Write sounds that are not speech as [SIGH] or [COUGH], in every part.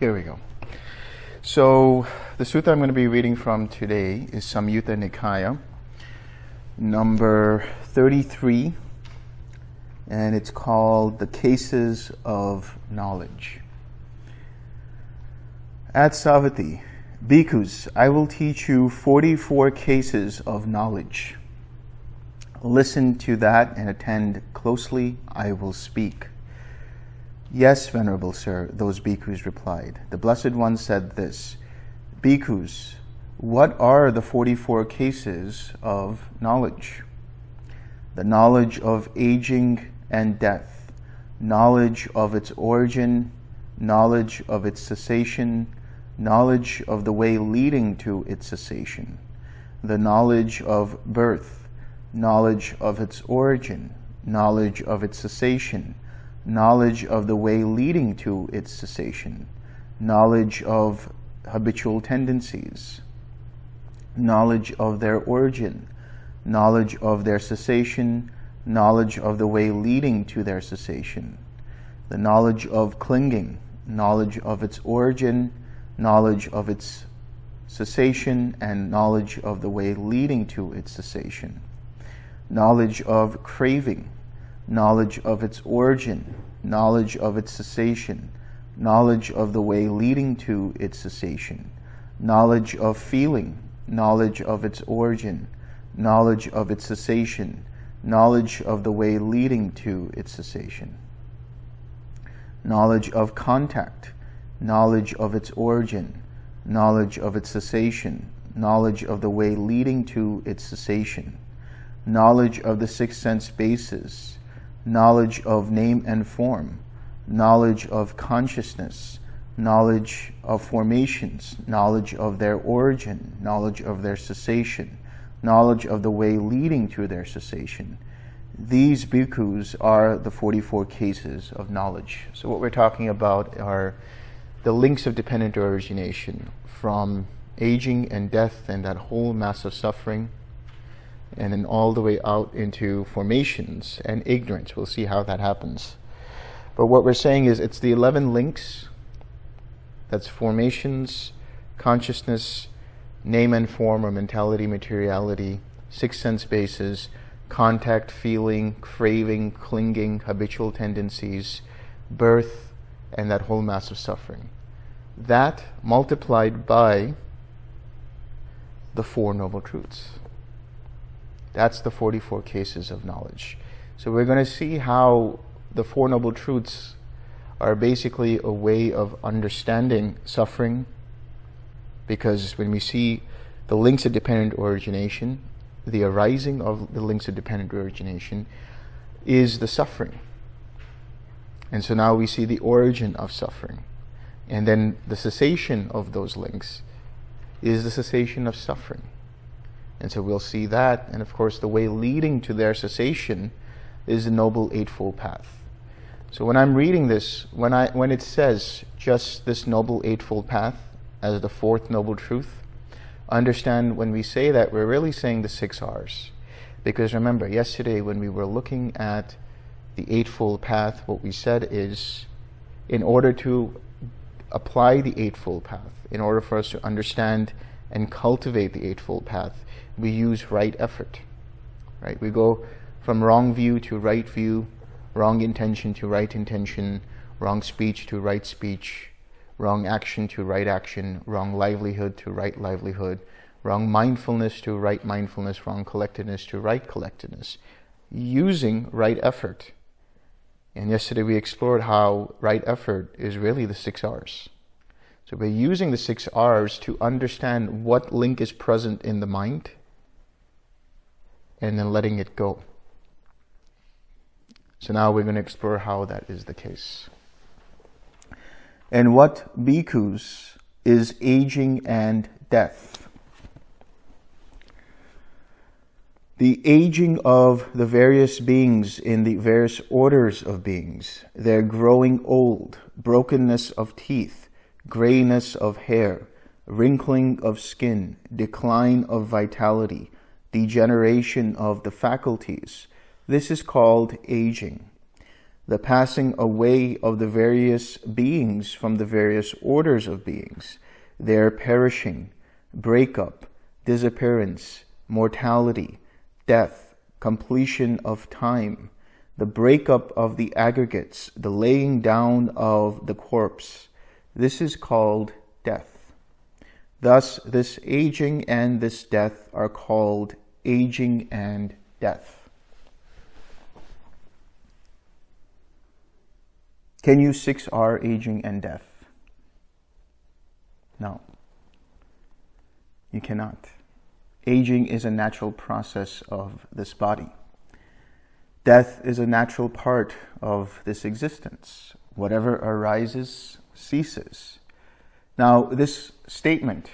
Here we go. So the sutta I'm going to be reading from today is Samyutta Nikaya, number 33, and it's called The Cases of Knowledge. At Savatthi, Bhikkhus, I will teach you 44 cases of knowledge. Listen to that and attend closely. I will speak. Yes, Venerable Sir, those bhikkhus replied. The Blessed One said this Bhikkhus, what are the 44 cases of knowledge? The knowledge of aging and death, knowledge of its origin, knowledge of its cessation, knowledge of the way leading to its cessation, the knowledge of birth, knowledge of its origin, knowledge of its cessation, knowledge of the way leading to its cessation, knowledge of habitual tendencies, knowledge of their origin, knowledge of their cessation, knowledge of the way leading to their cessation, the knowledge of clinging, knowledge of its origin, knowledge of its cessation, and knowledge of the way leading to its cessation, knowledge of craving, knowledge of its origin, knowledge of its cessation, knowledge of the way leading to its cessation, knowledge of feeling, knowledge of its origin, knowledge of its cessation, knowledge of the way leading to its cessation, knowledge of contact, knowledge of its origin, knowledge of its cessation, knowledge of the way leading to its cessation, knowledge of the six sense bases, knowledge of name and form, knowledge of consciousness, knowledge of formations, knowledge of their origin, knowledge of their cessation, knowledge of the way leading to their cessation. These bhikkhus are the 44 cases of knowledge. So what we're talking about are the links of dependent origination from aging and death and that whole mass of suffering and then all the way out into formations and ignorance. We'll see how that happens. But what we're saying is it's the 11 links that's formations, consciousness, name and form or mentality, materiality, six sense bases, contact, feeling, craving, clinging, habitual tendencies, birth, and that whole mass of suffering. That multiplied by the Four Noble Truths. That's the 44 cases of knowledge. So we're going to see how the Four Noble Truths are basically a way of understanding suffering because when we see the links of dependent origination, the arising of the links of dependent origination is the suffering. And so now we see the origin of suffering. And then the cessation of those links is the cessation of suffering. And so we'll see that. And of course, the way leading to their cessation is the Noble Eightfold Path. So when I'm reading this, when, I, when it says just this Noble Eightfold Path as the fourth Noble Truth, understand when we say that, we're really saying the six R's. Because remember, yesterday when we were looking at the Eightfold Path, what we said is, in order to apply the Eightfold Path, in order for us to understand and cultivate the Eightfold Path, we use right effort. Right? We go from wrong view to right view, wrong intention to right intention, wrong speech to right speech, wrong action to right action, wrong livelihood to right livelihood, wrong mindfulness to right mindfulness, wrong collectedness to right collectedness, using right effort. And yesterday we explored how right effort is really the six R's. So we're using the six R's to understand what link is present in the mind and then letting it go. So now we're going to explore how that is the case. And what bhikkhus is aging and death. The aging of the various beings in the various orders of beings, their growing old, brokenness of teeth, grayness of hair, wrinkling of skin, decline of vitality, degeneration of the faculties. This is called aging. the passing away of the various beings from the various orders of beings, their perishing, breakup, disappearance, mortality, death, completion of time, the breakup of the aggregates, the laying down of the corpse. This is called death. Thus, this aging and this death are called aging and death. Can you 6R aging and death? No. You cannot. Aging is a natural process of this body. Death is a natural part of this existence. Whatever arises ceases. Now, this statement,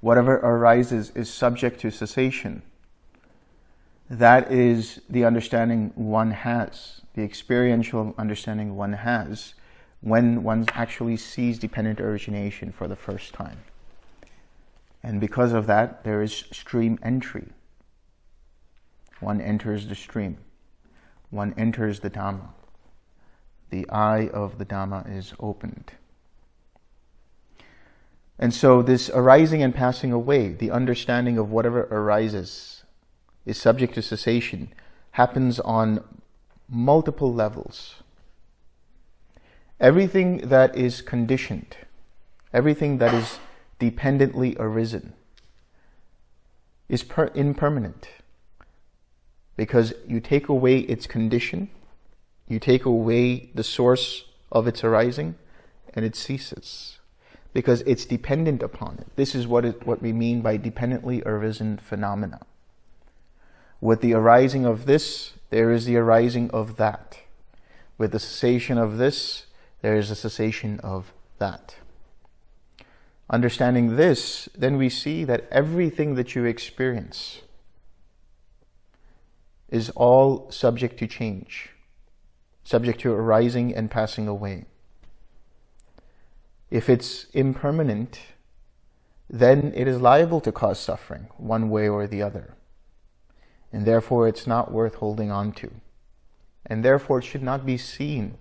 whatever arises is subject to cessation. That is the understanding one has, the experiential understanding one has when one actually sees dependent origination for the first time. And because of that, there is stream entry. One enters the stream. One enters the Dhamma. The eye of the Dhamma is opened. And so this arising and passing away, the understanding of whatever arises is subject to cessation, happens on multiple levels. Everything that is conditioned, everything that is dependently arisen is impermanent because you take away its condition, you take away the source of its arising, and it ceases because it's dependent upon it. This is what, it, what we mean by dependently arisen phenomena. With the arising of this, there is the arising of that. With the cessation of this, there is a cessation of that. Understanding this, then we see that everything that you experience is all subject to change, subject to arising and passing away. If it's impermanent, then it is liable to cause suffering one way or the other. And therefore it's not worth holding on to. And therefore it should not be seen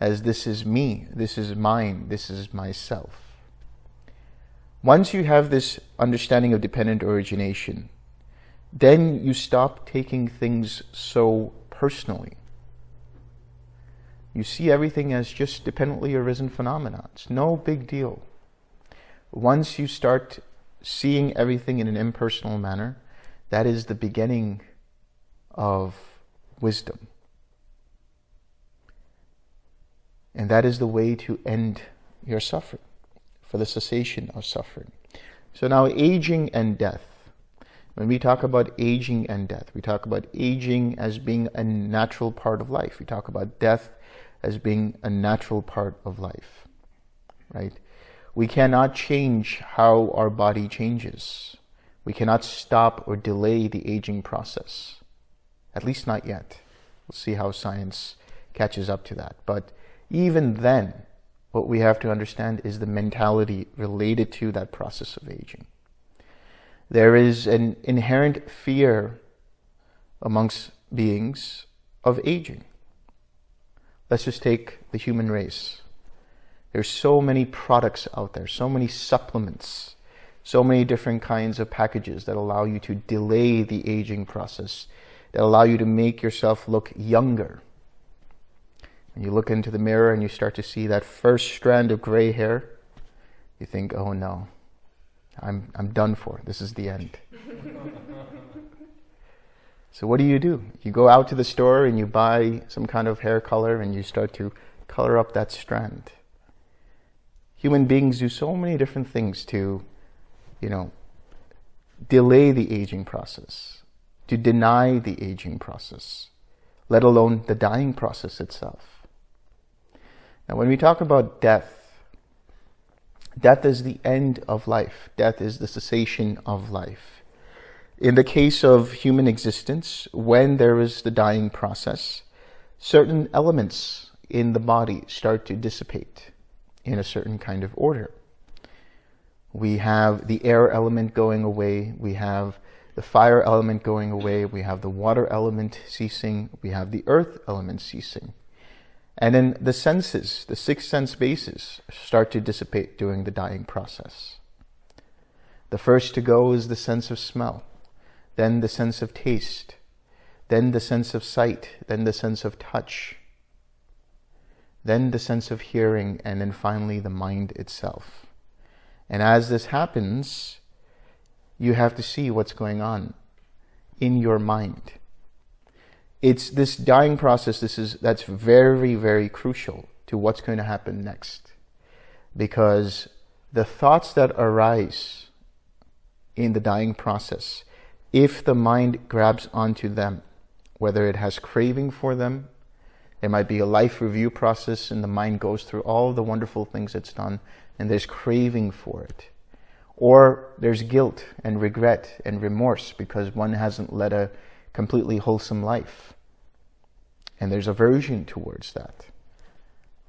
as this is me, this is mine, this is myself. Once you have this understanding of dependent origination, then you stop taking things so personally. You see everything as just dependently arisen phenomena. It's no big deal. Once you start seeing everything in an impersonal manner, that is the beginning of wisdom. And that is the way to end your suffering for the cessation of suffering. So now aging and death. When we talk about aging and death, we talk about aging as being a natural part of life. We talk about death as being a natural part of life, right? We cannot change how our body changes. We cannot stop or delay the aging process. At least not yet. We'll see how science catches up to that. But even then, what we have to understand is the mentality related to that process of aging. There is an inherent fear amongst beings of aging. Let's just take the human race. There's so many products out there, so many supplements, so many different kinds of packages that allow you to delay the aging process, that allow you to make yourself look younger and you look into the mirror and you start to see that first strand of gray hair, you think, oh no, I'm, I'm done for. This is the end. [LAUGHS] so what do you do? You go out to the store and you buy some kind of hair color and you start to color up that strand. Human beings do so many different things to, you know, delay the aging process, to deny the aging process, let alone the dying process itself. Now, when we talk about death, death is the end of life. Death is the cessation of life. In the case of human existence, when there is the dying process, certain elements in the body start to dissipate in a certain kind of order. We have the air element going away, we have the fire element going away, we have the water element ceasing, we have the earth element ceasing. And then the senses, the six sense bases, start to dissipate during the dying process. The first to go is the sense of smell, then the sense of taste, then the sense of sight, then the sense of touch, then the sense of hearing, and then finally the mind itself. And as this happens, you have to see what's going on in your mind. It's this dying process, this is that's very, very crucial to what's going to happen next. Because the thoughts that arise in the dying process, if the mind grabs onto them, whether it has craving for them, there might be a life review process and the mind goes through all the wonderful things it's done and there's craving for it. Or there's guilt and regret and remorse because one hasn't led a completely wholesome life. And there's aversion towards that.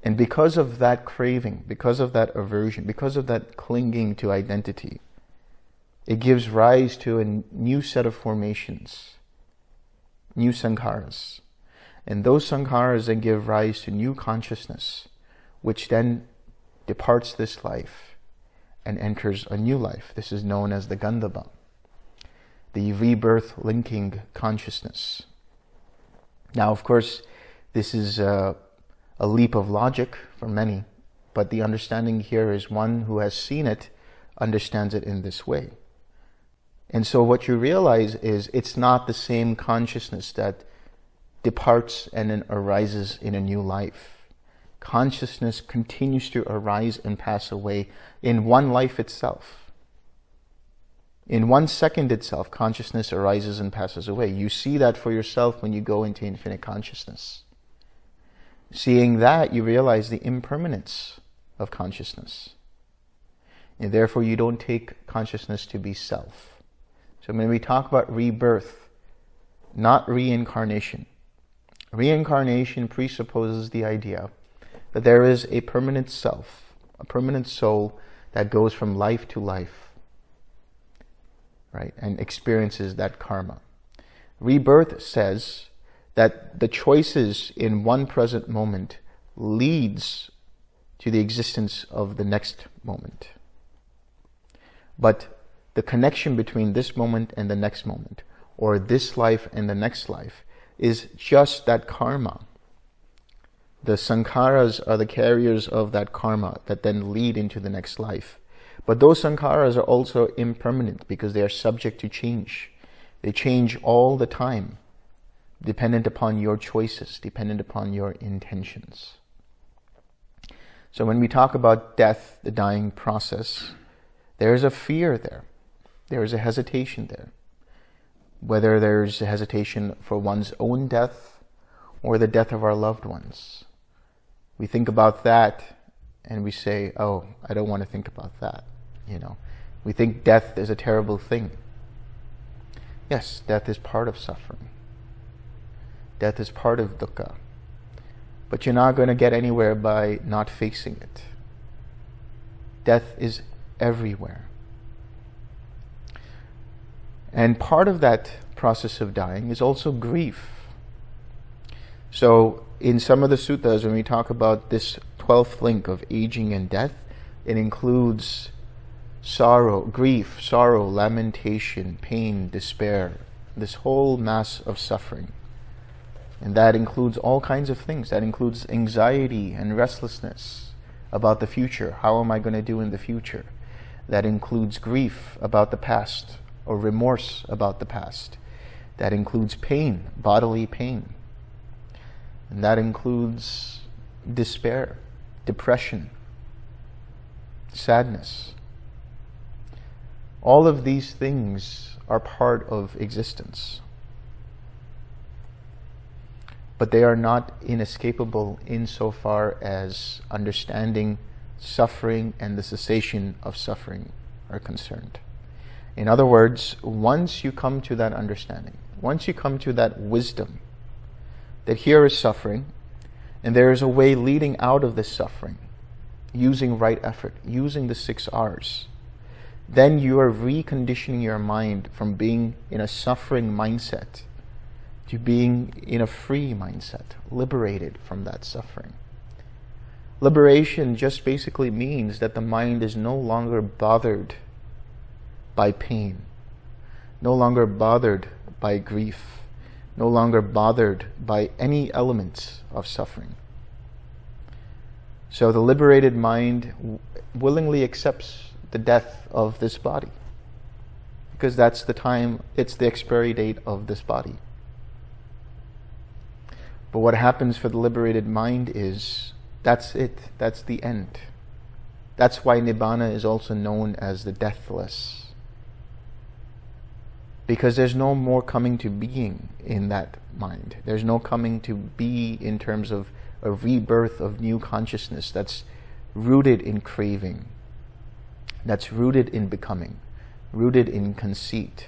And because of that craving, because of that aversion, because of that clinging to identity, it gives rise to a new set of formations, new sankharas. And those sankharas then give rise to new consciousness, which then departs this life and enters a new life. This is known as the Gandhabba, the rebirth linking consciousness. Now, of course, this is a, a leap of logic for many, but the understanding here is one who has seen it understands it in this way. And so what you realize is it's not the same consciousness that departs and then arises in a new life. Consciousness continues to arise and pass away in one life itself. In one second itself, consciousness arises and passes away. You see that for yourself when you go into infinite consciousness. Seeing that, you realize the impermanence of consciousness. And therefore, you don't take consciousness to be self. So when we talk about rebirth, not reincarnation, reincarnation presupposes the idea that there is a permanent self, a permanent soul that goes from life to life, right, and experiences that karma. Rebirth says that the choices in one present moment leads to the existence of the next moment. But the connection between this moment and the next moment, or this life and the next life, is just that karma. The sankharas are the carriers of that karma that then lead into the next life. But those sankharas are also impermanent because they are subject to change. They change all the time, dependent upon your choices, dependent upon your intentions. So when we talk about death, the dying process, there's a fear there there is a hesitation there. Whether there's a hesitation for one's own death or the death of our loved ones. We think about that and we say, oh, I don't want to think about that. You know, we think death is a terrible thing. Yes, death is part of suffering. Death is part of dukkha. But you're not going to get anywhere by not facing it. Death is everywhere. And part of that process of dying is also grief. So in some of the suttas, when we talk about this 12th link of aging and death, it includes sorrow, grief, sorrow, lamentation, pain, despair, this whole mass of suffering. And that includes all kinds of things. That includes anxiety and restlessness about the future. How am I going to do in the future? That includes grief about the past, or remorse about the past. That includes pain, bodily pain. And that includes despair, depression, sadness. All of these things are part of existence. But they are not inescapable insofar as understanding suffering and the cessation of suffering are concerned. In other words, once you come to that understanding, once you come to that wisdom, that here is suffering, and there is a way leading out of this suffering, using right effort, using the six R's, then you are reconditioning your mind from being in a suffering mindset to being in a free mindset, liberated from that suffering. Liberation just basically means that the mind is no longer bothered by pain, no longer bothered by grief, no longer bothered by any elements of suffering. So the liberated mind willingly accepts the death of this body because that's the time, it's the expiry date of this body. But what happens for the liberated mind is that's it, that's the end. That's why Nibbana is also known as the deathless. Because there's no more coming to being in that mind. There's no coming to be in terms of a rebirth of new consciousness that's rooted in craving, that's rooted in becoming, rooted in conceit.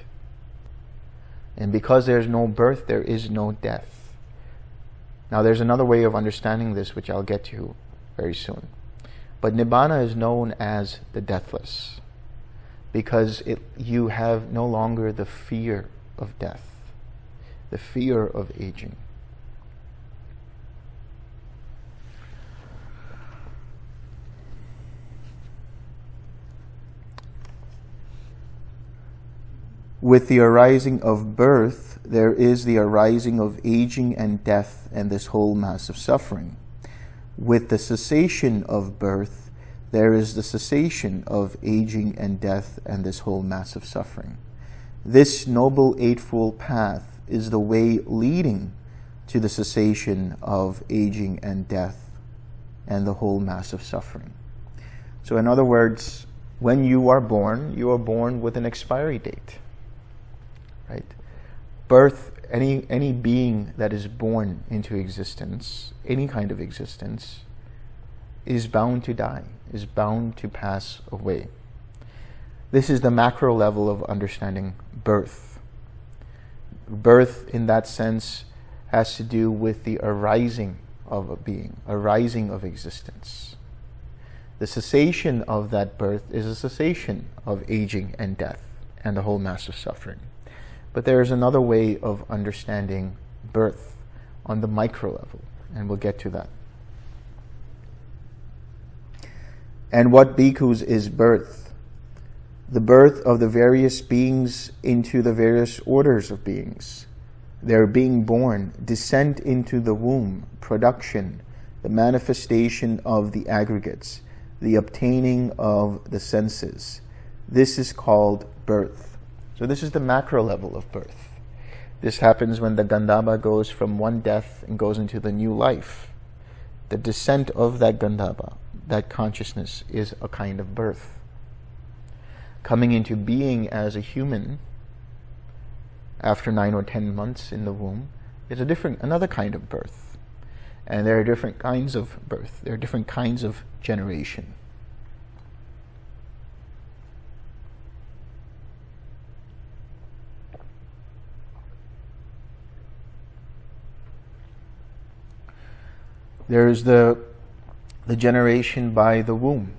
And because there's no birth, there is no death. Now there's another way of understanding this, which I'll get to very soon. But Nibbana is known as the deathless because it, you have no longer the fear of death, the fear of aging. With the arising of birth, there is the arising of aging and death and this whole mass of suffering. With the cessation of birth, there is the cessation of aging and death and this whole mass of suffering. This Noble Eightfold Path is the way leading to the cessation of aging and death and the whole mass of suffering. So in other words, when you are born, you are born with an expiry date right? Birth, any, any being that is born into existence, any kind of existence, is bound to die, is bound to pass away. This is the macro level of understanding birth. Birth, in that sense, has to do with the arising of a being, arising of existence. The cessation of that birth is a cessation of aging and death and the whole mass of suffering. But there is another way of understanding birth on the micro level, and we'll get to that. And what bhikkhus is birth? The birth of the various beings into the various orders of beings. Their being born, descent into the womb, production, the manifestation of the aggregates, the obtaining of the senses. This is called birth. So this is the macro level of birth. This happens when the Gandhabba goes from one death and goes into the new life. The descent of that Gandhabba, that consciousness, is a kind of birth. Coming into being as a human after nine or ten months in the womb is a different, another kind of birth. And there are different kinds of birth. There are different kinds of generation. There is the, the generation by the womb,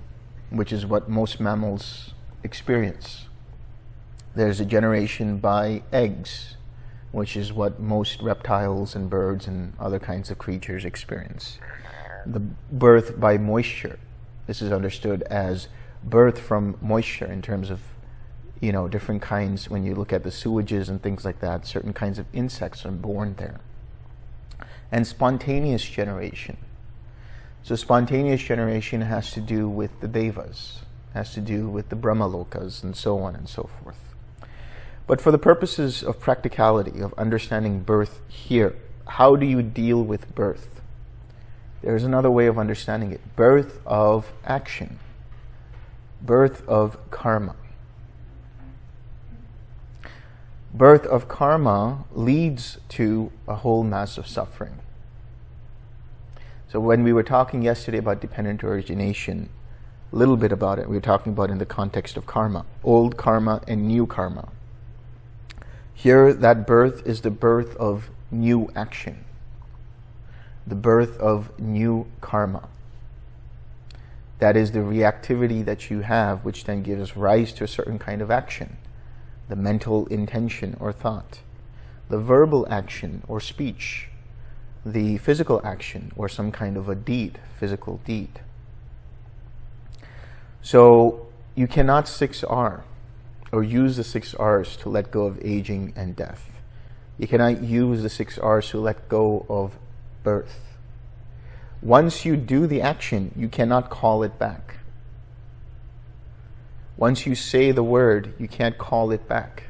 which is what most mammals experience. There's a generation by eggs, which is what most reptiles and birds and other kinds of creatures experience. The birth by moisture. This is understood as birth from moisture in terms of, you know, different kinds, when you look at the sewages and things like that, certain kinds of insects are born there and spontaneous generation. So spontaneous generation has to do with the devas, has to do with the brahmalokas, and so on and so forth. But for the purposes of practicality, of understanding birth here, how do you deal with birth? There's another way of understanding it. Birth of action. Birth of karma. birth of karma leads to a whole mass of suffering. So when we were talking yesterday about dependent origination, a little bit about it, we were talking about in the context of karma, old karma and new karma. Here, that birth is the birth of new action, the birth of new karma. That is the reactivity that you have, which then gives rise to a certain kind of action the mental intention or thought. the verbal action or speech, the physical action or some kind of a deed, physical deed. So you cannot 6R or use the six R's to let go of aging and death. You cannot use the six R's to let go of birth. Once you do the action, you cannot call it back. Once you say the word, you can't call it back.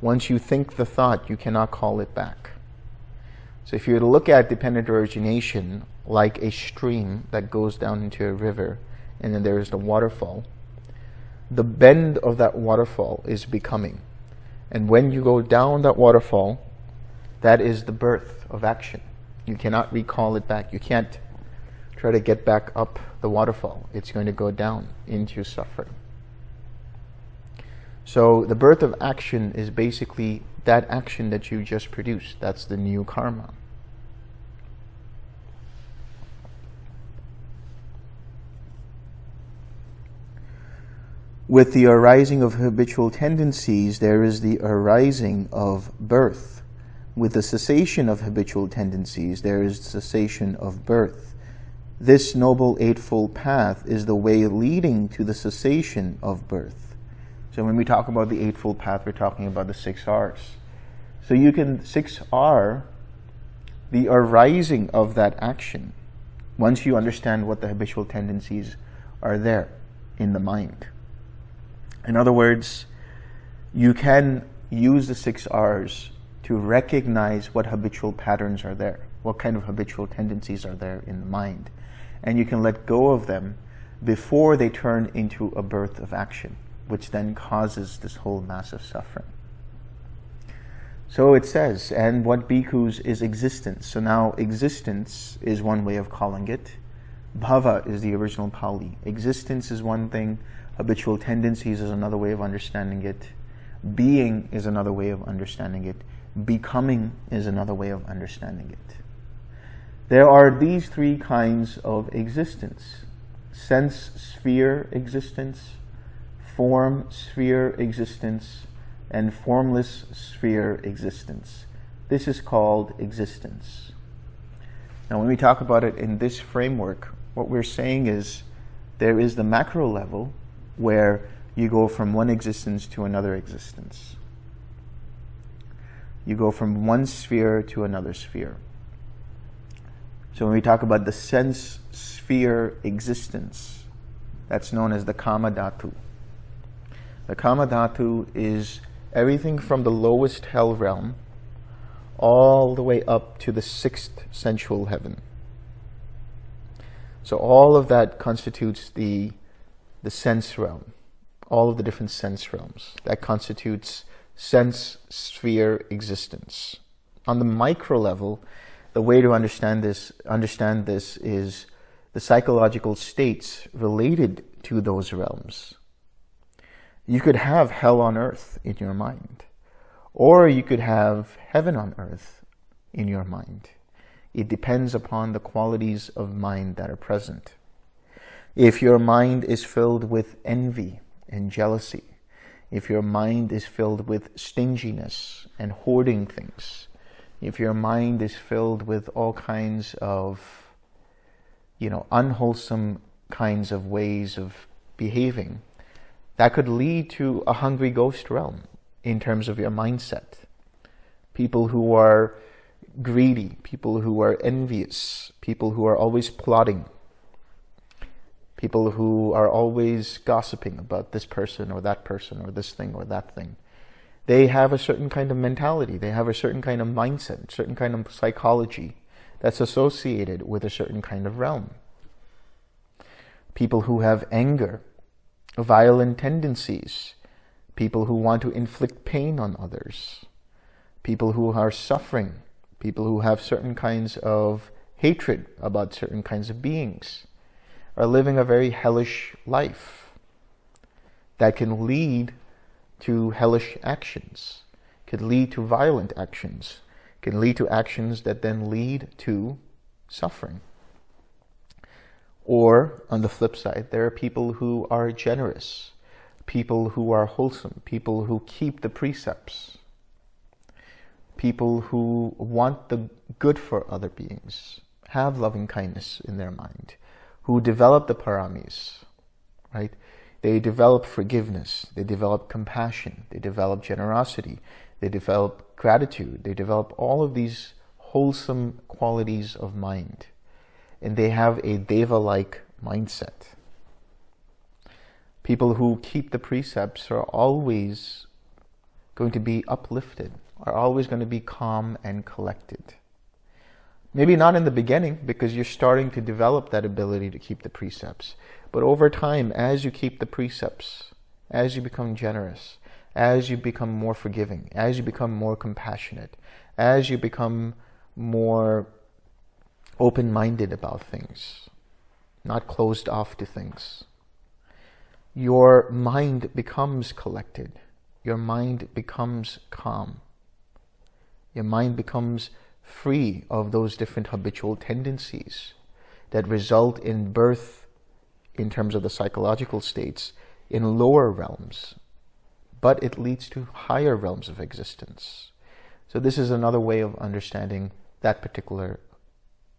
Once you think the thought, you cannot call it back. So if you were to look at dependent origination like a stream that goes down into a river, and then there is the waterfall, the bend of that waterfall is becoming. And when you go down that waterfall, that is the birth of action. You cannot recall it back. You can't try to get back up the waterfall. It's going to go down into suffering. So the birth of action is basically that action that you just produced. That's the new karma. With the arising of habitual tendencies, there is the arising of birth. With the cessation of habitual tendencies, there is cessation of birth. This Noble Eightfold Path is the way leading to the cessation of birth. So when we talk about the Eightfold Path, we're talking about the six R's. So you can 6R, the arising of that action, once you understand what the habitual tendencies are there in the mind. In other words, you can use the six R's to recognize what habitual patterns are there, what kind of habitual tendencies are there in the mind. And you can let go of them before they turn into a birth of action, which then causes this whole massive suffering. So it says, and what bhikkhus is existence. So now existence is one way of calling it. Bhava is the original Pali. Existence is one thing, Habitual tendencies is another way of understanding it. Being is another way of understanding it. Becoming is another way of understanding it. There are these three kinds of existence. Sense sphere existence, form sphere existence, and formless sphere existence. This is called existence. Now, when we talk about it in this framework, what we're saying is there is the macro level, where you go from one existence to another existence. You go from one sphere to another sphere. So when we talk about the sense sphere existence, that's known as the Kama Dhatu. The Kama Dhatu is everything from the lowest hell realm all the way up to the sixth sensual heaven. So all of that constitutes the the sense realm, all of the different sense realms. That constitutes sense sphere existence. On the micro level, the way to understand this, understand this is the psychological states related to those realms. You could have hell on earth in your mind, or you could have heaven on earth in your mind. It depends upon the qualities of mind that are present. If your mind is filled with envy and jealousy, if your mind is filled with stinginess and hoarding things, if your mind is filled with all kinds of, you know, unwholesome kinds of ways of behaving, that could lead to a hungry ghost realm in terms of your mindset. People who are greedy, people who are envious, people who are always plotting, people who are always gossiping about this person or that person or this thing or that thing. They have a certain kind of mentality. They have a certain kind of mindset, certain kind of psychology that's associated with a certain kind of realm. People who have anger, violent tendencies, people who want to inflict pain on others, people who are suffering, people who have certain kinds of hatred about certain kinds of beings are living a very hellish life that can lead to hellish actions, can lead to violent actions, can lead to actions that then lead to suffering. Or, on the flip side, there are people who are generous, people who are wholesome, people who keep the precepts, people who want the good for other beings, have loving kindness in their mind, who develop the paramis, right? They develop forgiveness, they develop compassion, they develop generosity, they develop gratitude, they develop all of these wholesome qualities of mind. And they have a deva-like mindset. People who keep the precepts are always going to be uplifted, are always going to be calm and collected. Maybe not in the beginning because you're starting to develop that ability to keep the precepts. But over time, as you keep the precepts, as you become generous, as you become more forgiving, as you become more compassionate, as you become more open-minded about things, not closed off to things, your mind becomes collected. Your mind becomes calm. Your mind becomes free of those different habitual tendencies that result in birth in terms of the psychological states in lower realms, but it leads to higher realms of existence. So this is another way of understanding that particular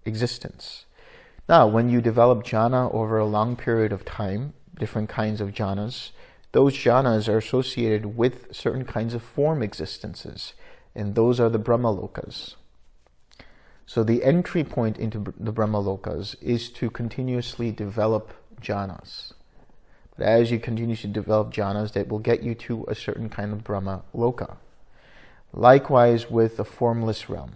existence. Now, when you develop jhana over a long period of time, different kinds of jhanas, those jhanas are associated with certain kinds of form existences, and those are the Brahmalokas. So the entry point into the Brahmalokas is to continuously develop jhanas. But as you continue to develop jhanas, that will get you to a certain kind of Brahma Loka. Likewise with the formless realm.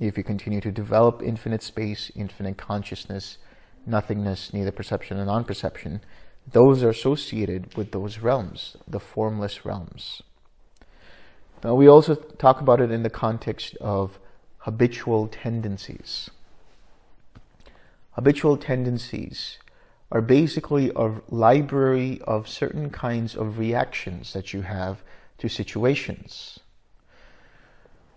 If you continue to develop infinite space, infinite consciousness, nothingness, neither perception and non-perception, those are associated with those realms, the formless realms. Now we also talk about it in the context of habitual tendencies. Habitual tendencies are basically a library of certain kinds of reactions that you have to situations.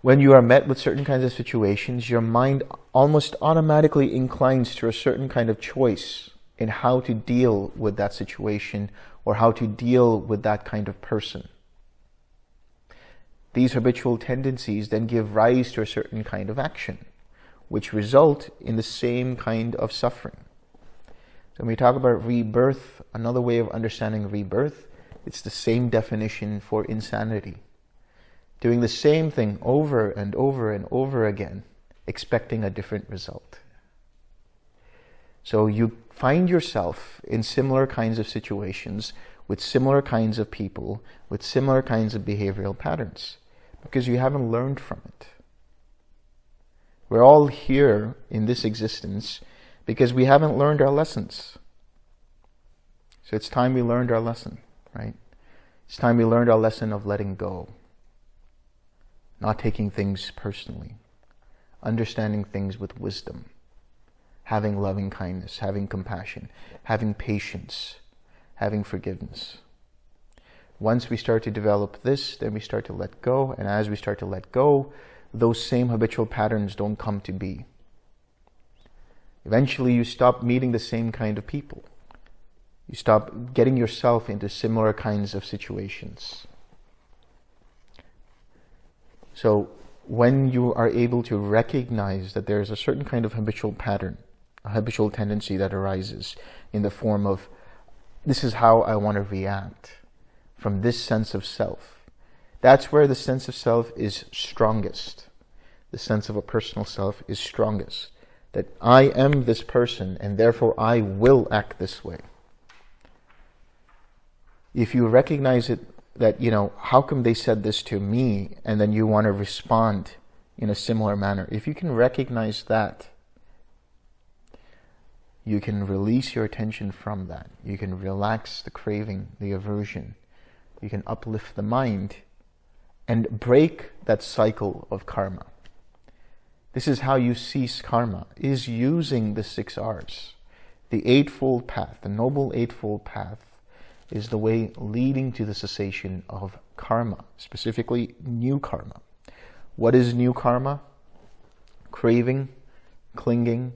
When you are met with certain kinds of situations, your mind almost automatically inclines to a certain kind of choice in how to deal with that situation or how to deal with that kind of person. These habitual tendencies then give rise to a certain kind of action, which result in the same kind of suffering. So when we talk about rebirth, another way of understanding rebirth, it's the same definition for insanity. Doing the same thing over and over and over again, expecting a different result. So you find yourself in similar kinds of situations with similar kinds of people, with similar kinds of behavioral patterns, because you haven't learned from it. We're all here in this existence because we haven't learned our lessons. So it's time we learned our lesson, right? It's time we learned our lesson of letting go, not taking things personally, understanding things with wisdom having loving kindness, having compassion, having patience, having forgiveness. Once we start to develop this, then we start to let go. And as we start to let go, those same habitual patterns don't come to be. Eventually, you stop meeting the same kind of people. You stop getting yourself into similar kinds of situations. So when you are able to recognize that there is a certain kind of habitual pattern, a habitual tendency that arises in the form of, this is how I want to react from this sense of self. That's where the sense of self is strongest. The sense of a personal self is strongest. That I am this person and therefore I will act this way. If you recognize it that, you know, how come they said this to me and then you want to respond in a similar manner. If you can recognize that, you can release your attention from that. You can relax the craving, the aversion. You can uplift the mind and break that cycle of karma. This is how you cease karma, is using the six R's. The Eightfold Path, the Noble Eightfold Path, is the way leading to the cessation of karma, specifically new karma. What is new karma? Craving, clinging,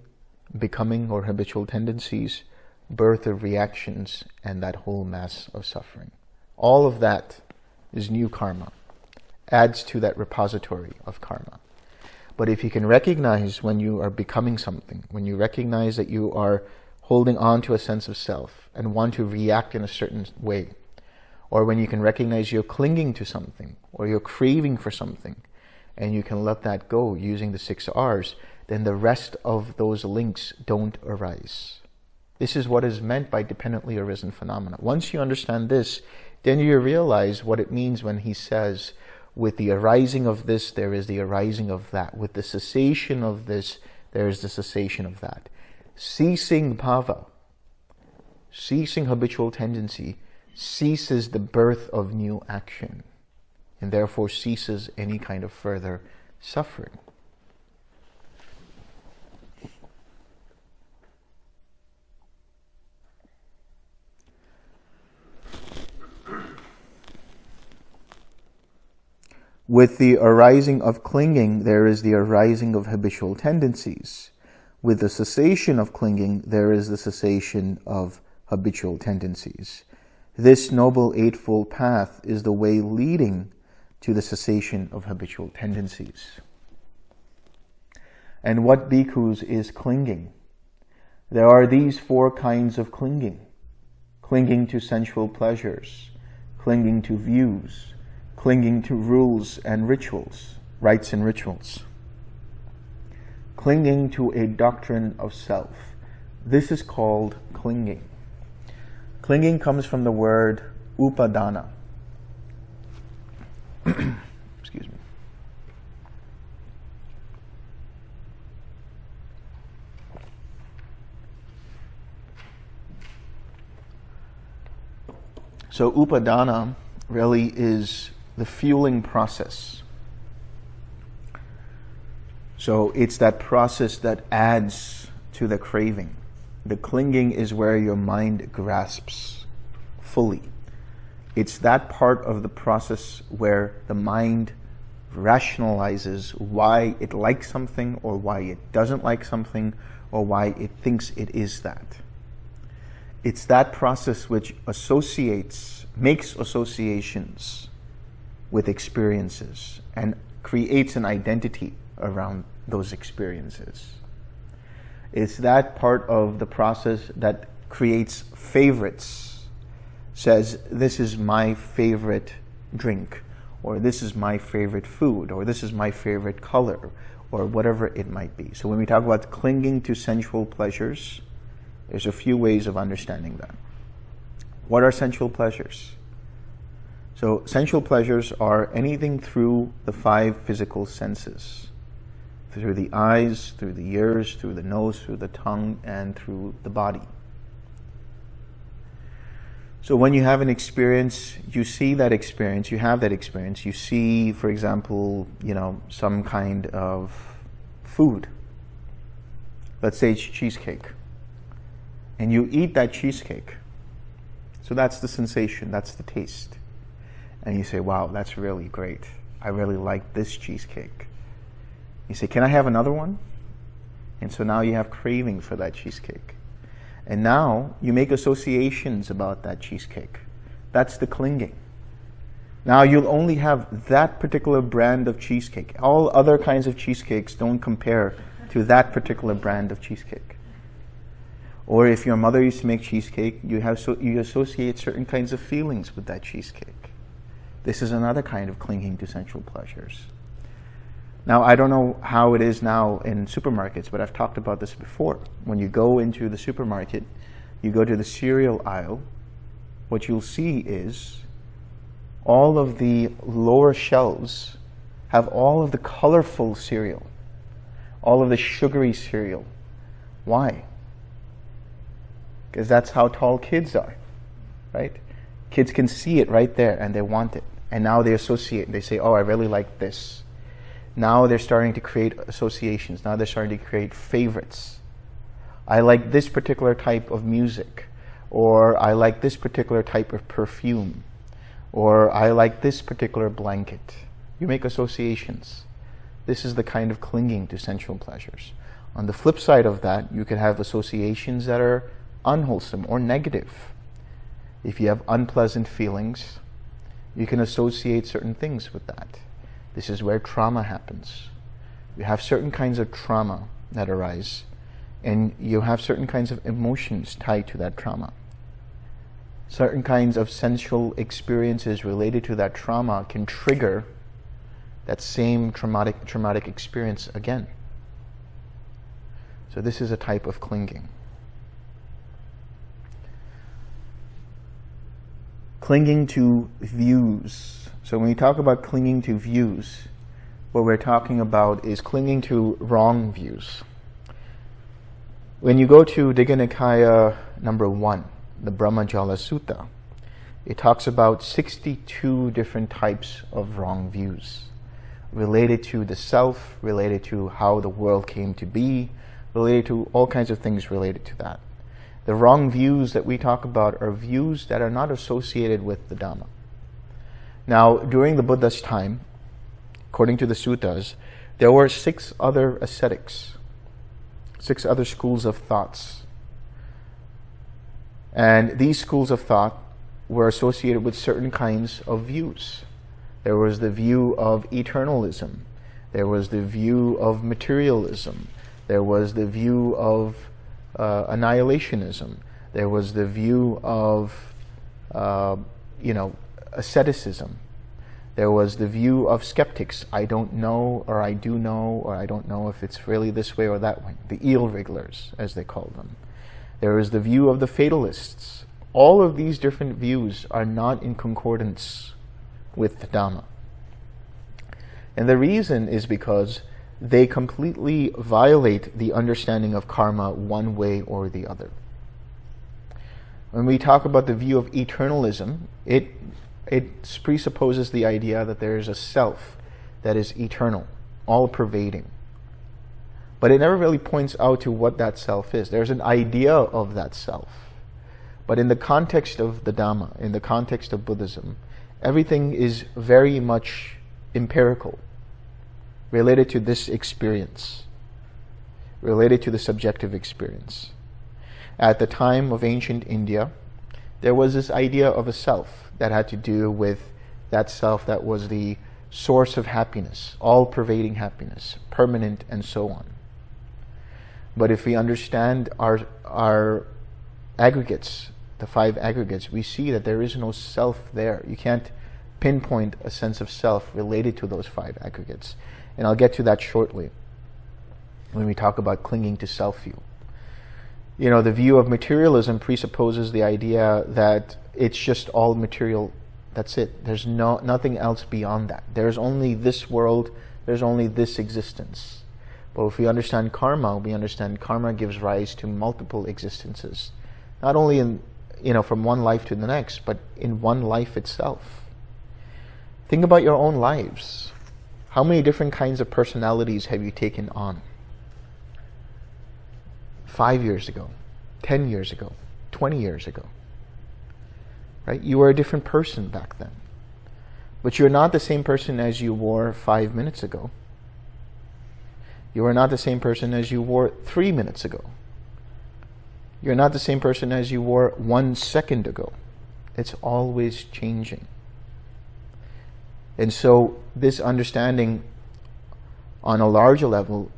becoming or habitual tendencies, birth of reactions, and that whole mass of suffering. All of that is new karma. adds to that repository of karma. But if you can recognize when you are becoming something, when you recognize that you are holding on to a sense of self and want to react in a certain way, or when you can recognize you're clinging to something or you're craving for something and you can let that go using the six R's, then the rest of those links don't arise. This is what is meant by dependently arisen phenomena. Once you understand this, then you realize what it means when he says, with the arising of this, there is the arising of that. With the cessation of this, there is the cessation of that. Ceasing bhava, ceasing habitual tendency, ceases the birth of new action and therefore ceases any kind of further suffering. With the arising of clinging, there is the arising of habitual tendencies. With the cessation of clinging, there is the cessation of habitual tendencies. This Noble Eightfold Path is the way leading to the cessation of habitual tendencies. And what bhikkhus is clinging? There are these four kinds of clinging. Clinging to sensual pleasures, clinging to views, clinging to rules and rituals, rites and rituals. Clinging to a doctrine of self. This is called clinging. Clinging comes from the word upadana, [CLEARS THROAT] Excuse me. So upadana really is the fueling process. So it's that process that adds to the craving. The clinging is where your mind grasps fully. It's that part of the process where the mind rationalizes why it likes something or why it doesn't like something or why it thinks it is that. It's that process which associates, makes associations with experiences and creates an identity around those experiences. It's that part of the process that creates favorites says, this is my favorite drink, or this is my favorite food, or this is my favorite color, or whatever it might be. So when we talk about clinging to sensual pleasures, there's a few ways of understanding that. What are sensual pleasures? So sensual pleasures are anything through the five physical senses. Through the eyes, through the ears, through the nose, through the tongue, and through the body. So when you have an experience, you see that experience, you have that experience, you see, for example, you know, some kind of food. Let's say it's cheesecake. And you eat that cheesecake. So that's the sensation, that's the taste. And you say, wow, that's really great. I really like this cheesecake. You say, can I have another one? And so now you have craving for that cheesecake. And now you make associations about that cheesecake. That's the clinging. Now you'll only have that particular brand of cheesecake. All other kinds of cheesecakes don't compare to that particular brand of cheesecake. Or if your mother used to make cheesecake, you, have so, you associate certain kinds of feelings with that cheesecake. This is another kind of clinging to sensual pleasures. Now, I don't know how it is now in supermarkets, but I've talked about this before. When you go into the supermarket, you go to the cereal aisle, what you'll see is all of the lower shelves have all of the colorful cereal, all of the sugary cereal. Why? Because that's how tall kids are, right? Kids can see it right there and they want it. And now they associate, they say, oh, I really like this. Now they're starting to create associations. Now they're starting to create favorites. I like this particular type of music, or I like this particular type of perfume, or I like this particular blanket. You make associations. This is the kind of clinging to sensual pleasures. On the flip side of that, you can have associations that are unwholesome or negative. If you have unpleasant feelings, you can associate certain things with that. This is where trauma happens. You have certain kinds of trauma that arise, and you have certain kinds of emotions tied to that trauma. Certain kinds of sensual experiences related to that trauma can trigger that same traumatic, traumatic experience again. So this is a type of clinging. Clinging to views. So when we talk about clinging to views, what we're talking about is clinging to wrong views. When you go to Digha Nikaya number one, the Brahmajala Sutta, it talks about 62 different types of wrong views related to the self, related to how the world came to be, related to all kinds of things related to that. The wrong views that we talk about are views that are not associated with the Dhamma. Now, during the Buddha's time, according to the suttas, there were six other ascetics, six other schools of thoughts. And these schools of thought were associated with certain kinds of views. There was the view of eternalism. There was the view of materialism. There was the view of uh, annihilationism. There was the view of, uh, you know, asceticism. There was the view of skeptics. I don't know, or I do know, or I don't know if it's really this way or that way. The eel wrigglers, as they call them. There is the view of the fatalists. All of these different views are not in concordance with the Dhamma. And the reason is because they completely violate the understanding of karma one way or the other. When we talk about the view of eternalism, it, it presupposes the idea that there is a self that is eternal, all-pervading. But it never really points out to what that self is. There's an idea of that self. But in the context of the Dhamma, in the context of Buddhism, everything is very much empirical, related to this experience, related to the subjective experience. At the time of ancient India, there was this idea of a self that had to do with that self that was the source of happiness, all-pervading happiness, permanent and so on. But if we understand our, our aggregates, the five aggregates, we see that there is no self there. You can't pinpoint a sense of self related to those five aggregates. And I'll get to that shortly when we talk about clinging to self-view. You know, the view of materialism presupposes the idea that it's just all material. That's it. There's no nothing else beyond that. There's only this world. There's only this existence. But if we understand karma, we understand karma gives rise to multiple existences. Not only in, you know, from one life to the next, but in one life itself. Think about your own lives. How many different kinds of personalities have you taken on? Five years ago, 10 years ago, 20 years ago. Right? You were a different person back then. But you're not the same person as you were five minutes ago. You are not the same person as you were three minutes ago. You're not the same person as you were one second ago. It's always changing. And so this understanding on a larger level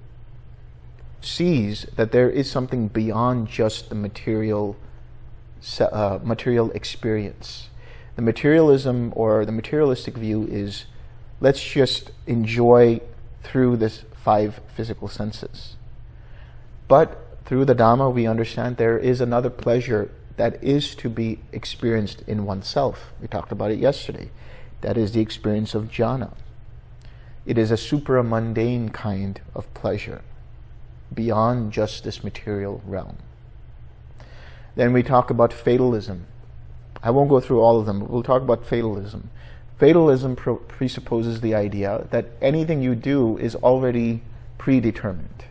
sees that there is something beyond just the material uh, material experience. The materialism or the materialistic view is let's just enjoy through this five physical senses. But through the Dhamma, we understand there is another pleasure that is to be experienced in oneself. We talked about it yesterday. That is the experience of jhana. It is a supramundane kind of pleasure beyond just this material realm. Then we talk about fatalism. I won't go through all of them, but we'll talk about fatalism. Fatalism presupposes the idea that anything you do is already predetermined.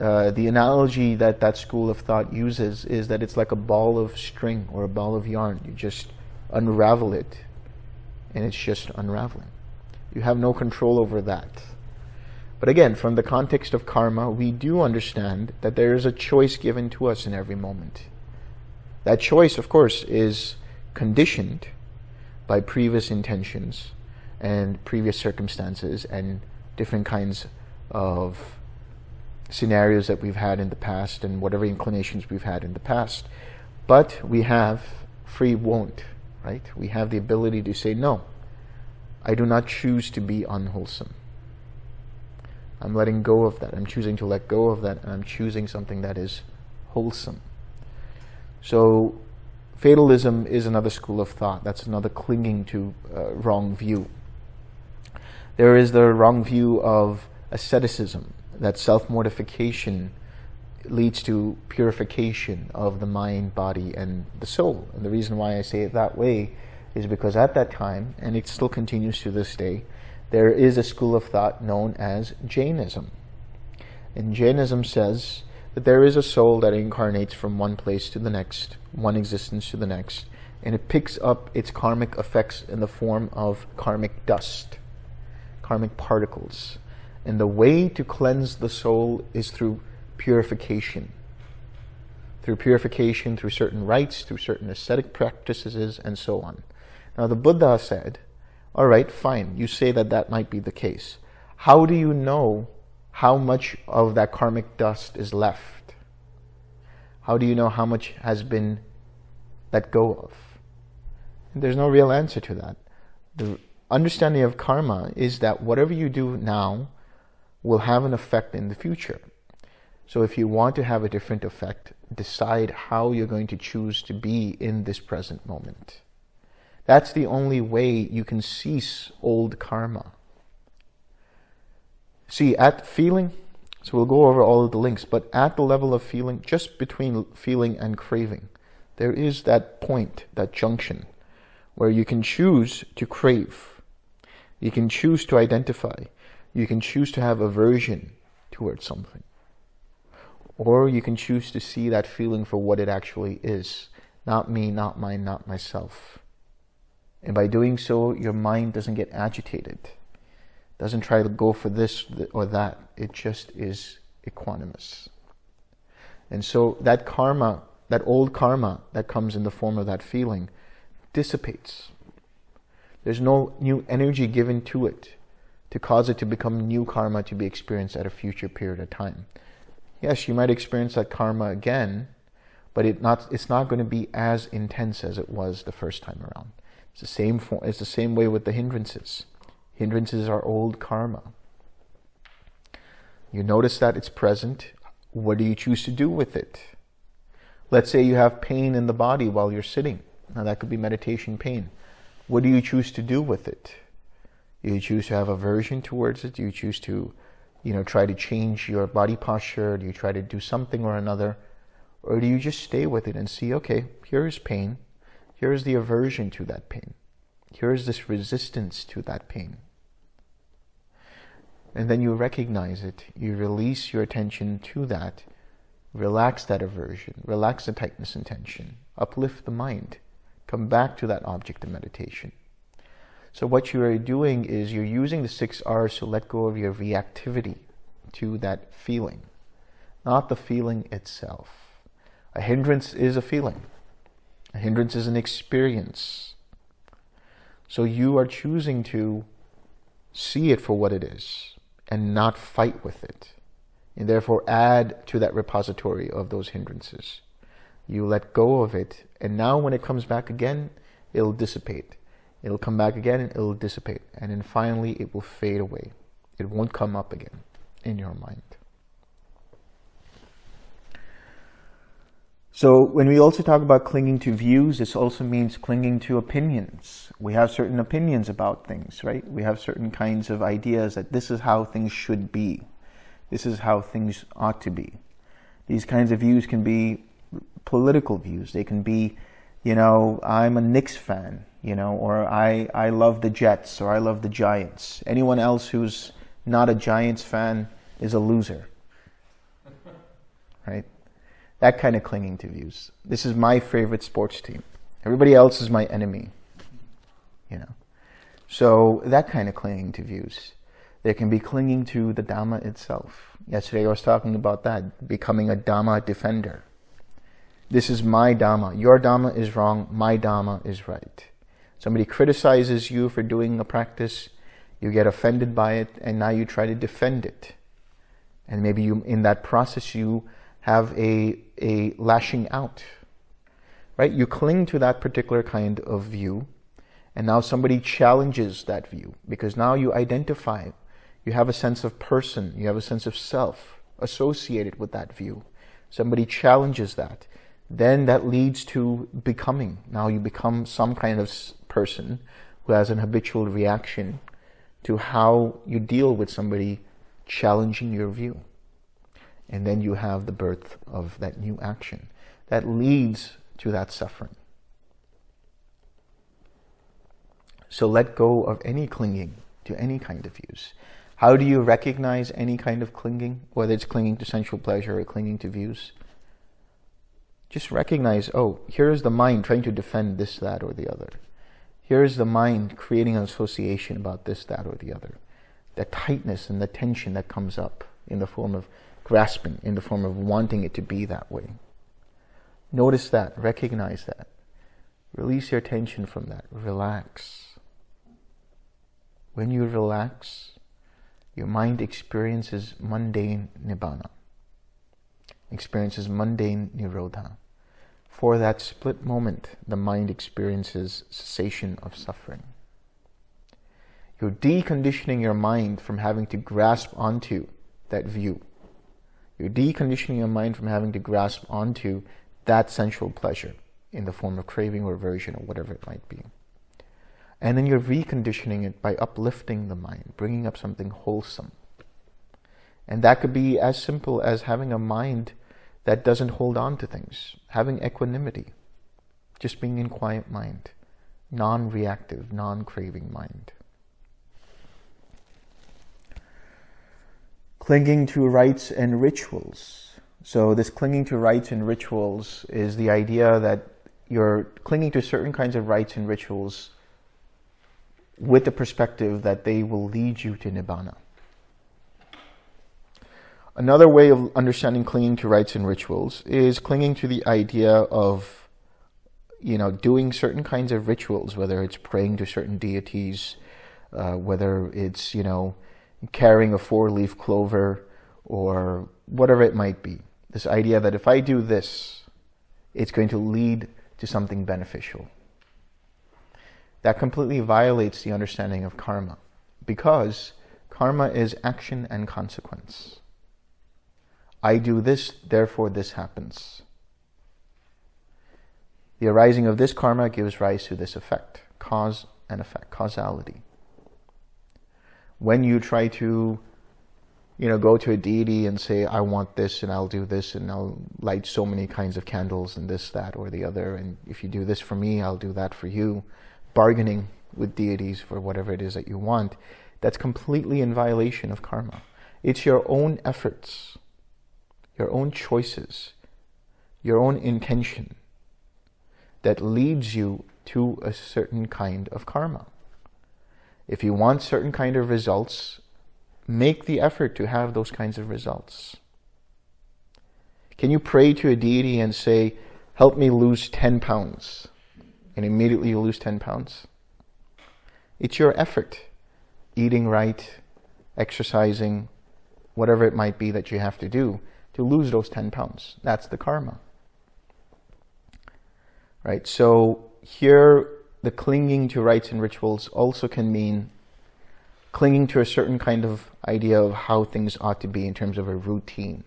Uh, the analogy that that school of thought uses is that it's like a ball of string or a ball of yarn. You just unravel it and it's just unraveling. You have no control over that. But again, from the context of karma, we do understand that there is a choice given to us in every moment. That choice, of course, is conditioned by previous intentions and previous circumstances and different kinds of scenarios that we've had in the past and whatever inclinations we've had in the past. But we have free won't, right? We have the ability to say, no, I do not choose to be unwholesome. I'm letting go of that. I'm choosing to let go of that and I'm choosing something that is wholesome. So fatalism is another school of thought. That's another clinging to uh, wrong view. There is the wrong view of asceticism, that self-mortification leads to purification of the mind, body, and the soul. And the reason why I say it that way is because at that time, and it still continues to this day, there is a school of thought known as Jainism. And Jainism says that there is a soul that incarnates from one place to the next, one existence to the next, and it picks up its karmic effects in the form of karmic dust, karmic particles. And the way to cleanse the soul is through purification. Through purification, through certain rites, through certain ascetic practices, and so on. Now the Buddha said, all right, fine, you say that that might be the case. How do you know how much of that karmic dust is left? How do you know how much has been let go of? And there's no real answer to that. The understanding of karma is that whatever you do now will have an effect in the future. So if you want to have a different effect, decide how you're going to choose to be in this present moment. That's the only way you can cease old karma. See, at feeling, so we'll go over all of the links, but at the level of feeling, just between feeling and craving, there is that point, that junction, where you can choose to crave. You can choose to identify. You can choose to have aversion towards something. Or you can choose to see that feeling for what it actually is. Not me, not mine, not myself. And by doing so, your mind doesn't get agitated. Doesn't try to go for this or that. It just is equanimous. And so that karma, that old karma that comes in the form of that feeling, dissipates. There's no new energy given to it to cause it to become new karma to be experienced at a future period of time. Yes, you might experience that karma again, but it not, it's not going to be as intense as it was the first time around. It's the same, it's the same way with the hindrances. Hindrances are old karma. You notice that it's present. What do you choose to do with it? Let's say you have pain in the body while you're sitting. Now that could be meditation pain. What do you choose to do with it? Do you choose to have aversion towards it? Do you choose to, you know, try to change your body posture? Do you try to do something or another? Or do you just stay with it and see, okay, here is pain. Here is the aversion to that pain. Here is this resistance to that pain. And then you recognize it. You release your attention to that. Relax that aversion. Relax the tightness and tension. Uplift the mind. Come back to that object of meditation. So what you are doing is you're using the six R's to let go of your reactivity to that feeling, not the feeling itself. A hindrance is a feeling. A hindrance is an experience. So you are choosing to see it for what it is and not fight with it. And therefore add to that repository of those hindrances. You let go of it, and now when it comes back again, it'll dissipate. It'll come back again and it'll dissipate. And then finally it will fade away. It won't come up again in your mind. So when we also talk about clinging to views, this also means clinging to opinions. We have certain opinions about things, right? We have certain kinds of ideas that this is how things should be. This is how things ought to be. These kinds of views can be political views. They can be, you know, I'm a Knicks fan you know, or I, I love the Jets or I love the Giants. Anyone else who's not a Giants fan is a loser. Right? That kind of clinging to views. This is my favorite sports team. Everybody else is my enemy. You know. So that kind of clinging to views. There can be clinging to the Dhamma itself. Yesterday I was talking about that, becoming a Dhamma defender. This is my Dhamma. Your Dhamma is wrong. My Dhamma is right. Somebody criticizes you for doing a practice, you get offended by it, and now you try to defend it. And maybe you, in that process, you have a, a lashing out, right? You cling to that particular kind of view, and now somebody challenges that view because now you identify, you have a sense of person, you have a sense of self associated with that view. Somebody challenges that. Then that leads to becoming. Now you become some kind of person who has an habitual reaction to how you deal with somebody challenging your view. And then you have the birth of that new action that leads to that suffering. So let go of any clinging to any kind of views. How do you recognize any kind of clinging, whether it's clinging to sensual pleasure or clinging to views? Just recognize, oh, here's the mind trying to defend this, that, or the other. Here's the mind creating an association about this, that, or the other. The tightness and the tension that comes up in the form of grasping, in the form of wanting it to be that way. Notice that, recognize that. Release your tension from that. Relax. When you relax, your mind experiences mundane nibbana, experiences mundane nirodha. For that split moment, the mind experiences cessation of suffering. You're deconditioning your mind from having to grasp onto that view. You're deconditioning your mind from having to grasp onto that sensual pleasure in the form of craving or aversion or whatever it might be. And then you're reconditioning it by uplifting the mind, bringing up something wholesome. And that could be as simple as having a mind that doesn't hold on to things, having equanimity, just being in quiet mind, non-reactive, non-craving mind. Clinging to rites and rituals. So this clinging to rites and rituals is the idea that you're clinging to certain kinds of rites and rituals with the perspective that they will lead you to Nibbana. Another way of understanding clinging to rites and rituals is clinging to the idea of, you know, doing certain kinds of rituals, whether it's praying to certain deities, uh, whether it's, you know, carrying a four-leaf clover or whatever it might be. This idea that if I do this, it's going to lead to something beneficial. That completely violates the understanding of karma because karma is action and consequence. I do this, therefore this happens. The arising of this karma gives rise to this effect, cause and effect, causality. When you try to, you know, go to a deity and say, I want this and I'll do this and I'll light so many kinds of candles and this, that, or the other, and if you do this for me, I'll do that for you, bargaining with deities for whatever it is that you want, that's completely in violation of karma. It's your own efforts your own choices, your own intention that leads you to a certain kind of karma. If you want certain kind of results, make the effort to have those kinds of results. Can you pray to a deity and say, help me lose 10 pounds, and immediately you lose 10 pounds? It's your effort, eating right, exercising, whatever it might be that you have to do, to lose those 10 pounds. That's the karma. Right? So here, the clinging to rites and rituals also can mean clinging to a certain kind of idea of how things ought to be in terms of a routine.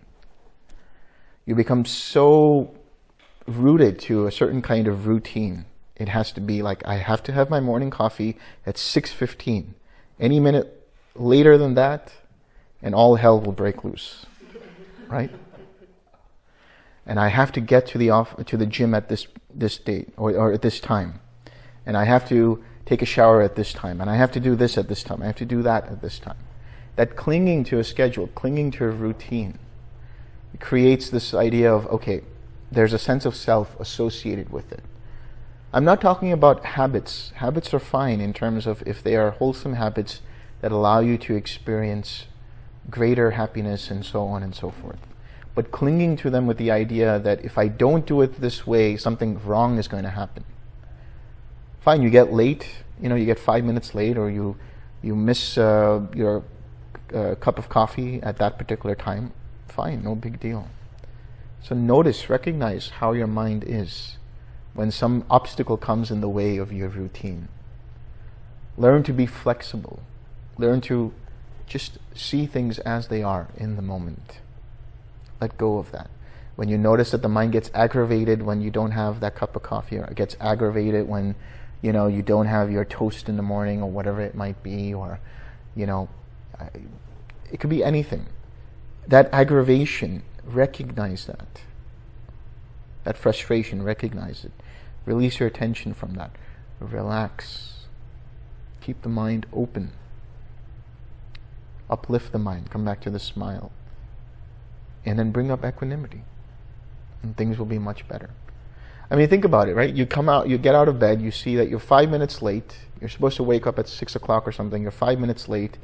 You become so rooted to a certain kind of routine. It has to be like, I have to have my morning coffee at 6.15. Any minute later than that, and all hell will break loose right? And I have to get to the off to the gym at this this date or, or at this time, and I have to take a shower at this time, and I have to do this at this time. I have to do that at this time. That clinging to a schedule, clinging to a routine, creates this idea of okay, there's a sense of self associated with it. I'm not talking about habits. Habits are fine in terms of if they are wholesome habits that allow you to experience greater happiness and so on and so forth. But clinging to them with the idea that if I don't do it this way, something wrong is going to happen. Fine, you get late, you know, you get five minutes late or you, you miss uh, your uh, cup of coffee at that particular time. Fine, no big deal. So notice, recognize how your mind is when some obstacle comes in the way of your routine. Learn to be flexible. Learn to just see things as they are in the moment. Let go of that. When you notice that the mind gets aggravated when you don't have that cup of coffee, or it gets aggravated when you know you don't have your toast in the morning, or whatever it might be, or you know, it could be anything. That aggravation, recognize that. That frustration, recognize it. Release your attention from that. Relax. Keep the mind open. Uplift the mind. Come back to the smile. And then bring up equanimity. And things will be much better. I mean, think about it, right? You come out, you get out of bed, you see that you're five minutes late. You're supposed to wake up at six o'clock or something. You're five minutes late.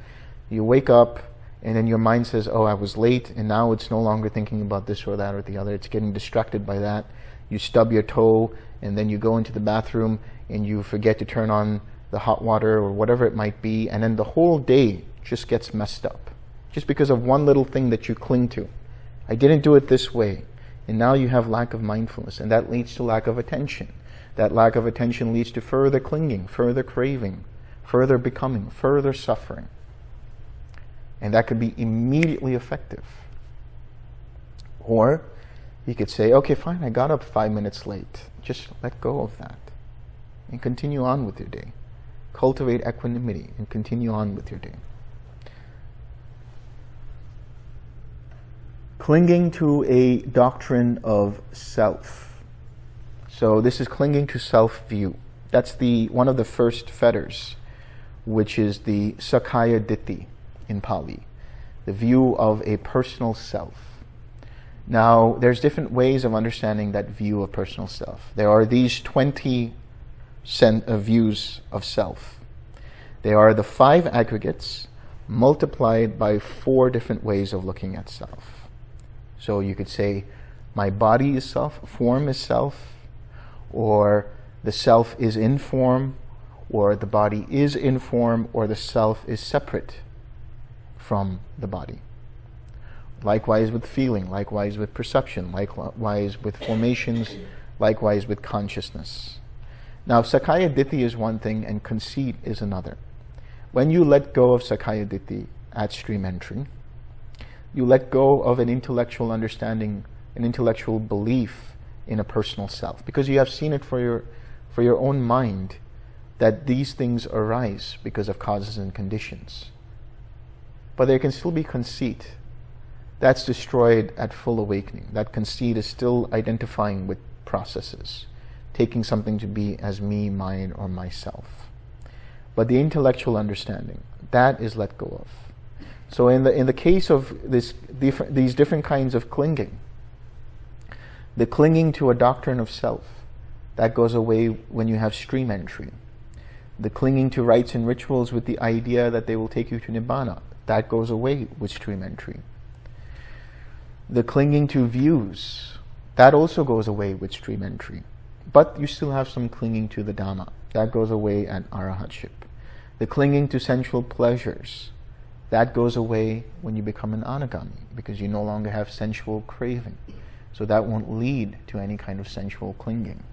You wake up, and then your mind says, oh, I was late, and now it's no longer thinking about this or that or the other. It's getting distracted by that. You stub your toe, and then you go into the bathroom, and you forget to turn on the hot water or whatever it might be, and then the whole day just gets messed up. Just because of one little thing that you cling to. I didn't do it this way. And now you have lack of mindfulness, and that leads to lack of attention. That lack of attention leads to further clinging, further craving, further becoming, further suffering. And that could be immediately effective. Or you could say, okay, fine, I got up five minutes late. Just let go of that and continue on with your day. Cultivate equanimity and continue on with your day. Clinging to a doctrine of self. So this is clinging to self-view. That's the one of the first fetters, which is the Sakkaya Ditthi in Pali, the view of a personal self. Now, there's different ways of understanding that view of personal self. There are these 20 uh, views of self. They are the five aggregates multiplied by four different ways of looking at self. So you could say, my body is self, form is self, or the self is in form, or the body is in form, or the self is separate from the body. Likewise with feeling, likewise with perception, likewise with formations, likewise with consciousness. Now, Sakkaya Ditthi is one thing and conceit is another. When you let go of Sakkaya Ditthi at stream entry, you let go of an intellectual understanding, an intellectual belief in a personal self, because you have seen it for your, for your own mind that these things arise because of causes and conditions but there can still be conceit. That's destroyed at full awakening. That conceit is still identifying with processes, taking something to be as me, mine, or myself. But the intellectual understanding, that is let go of. So in the, in the case of this, different, these different kinds of clinging, the clinging to a doctrine of self, that goes away when you have stream entry. The clinging to rites and rituals with the idea that they will take you to Nibbana, that goes away with stream entry. The clinging to views, that also goes away with stream entry. But you still have some clinging to the Dhamma. That goes away at Arahatship. The clinging to sensual pleasures, that goes away when you become an anagami because you no longer have sensual craving. So that won't lead to any kind of sensual clinging.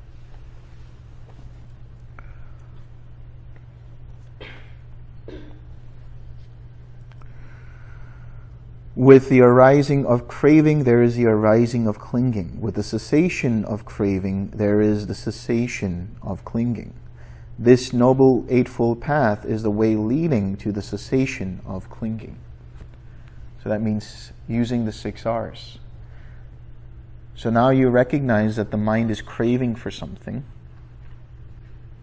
With the arising of craving, there is the arising of clinging. With the cessation of craving, there is the cessation of clinging. This Noble Eightfold Path is the way leading to the cessation of clinging. So that means using the six R's. So now you recognize that the mind is craving for something.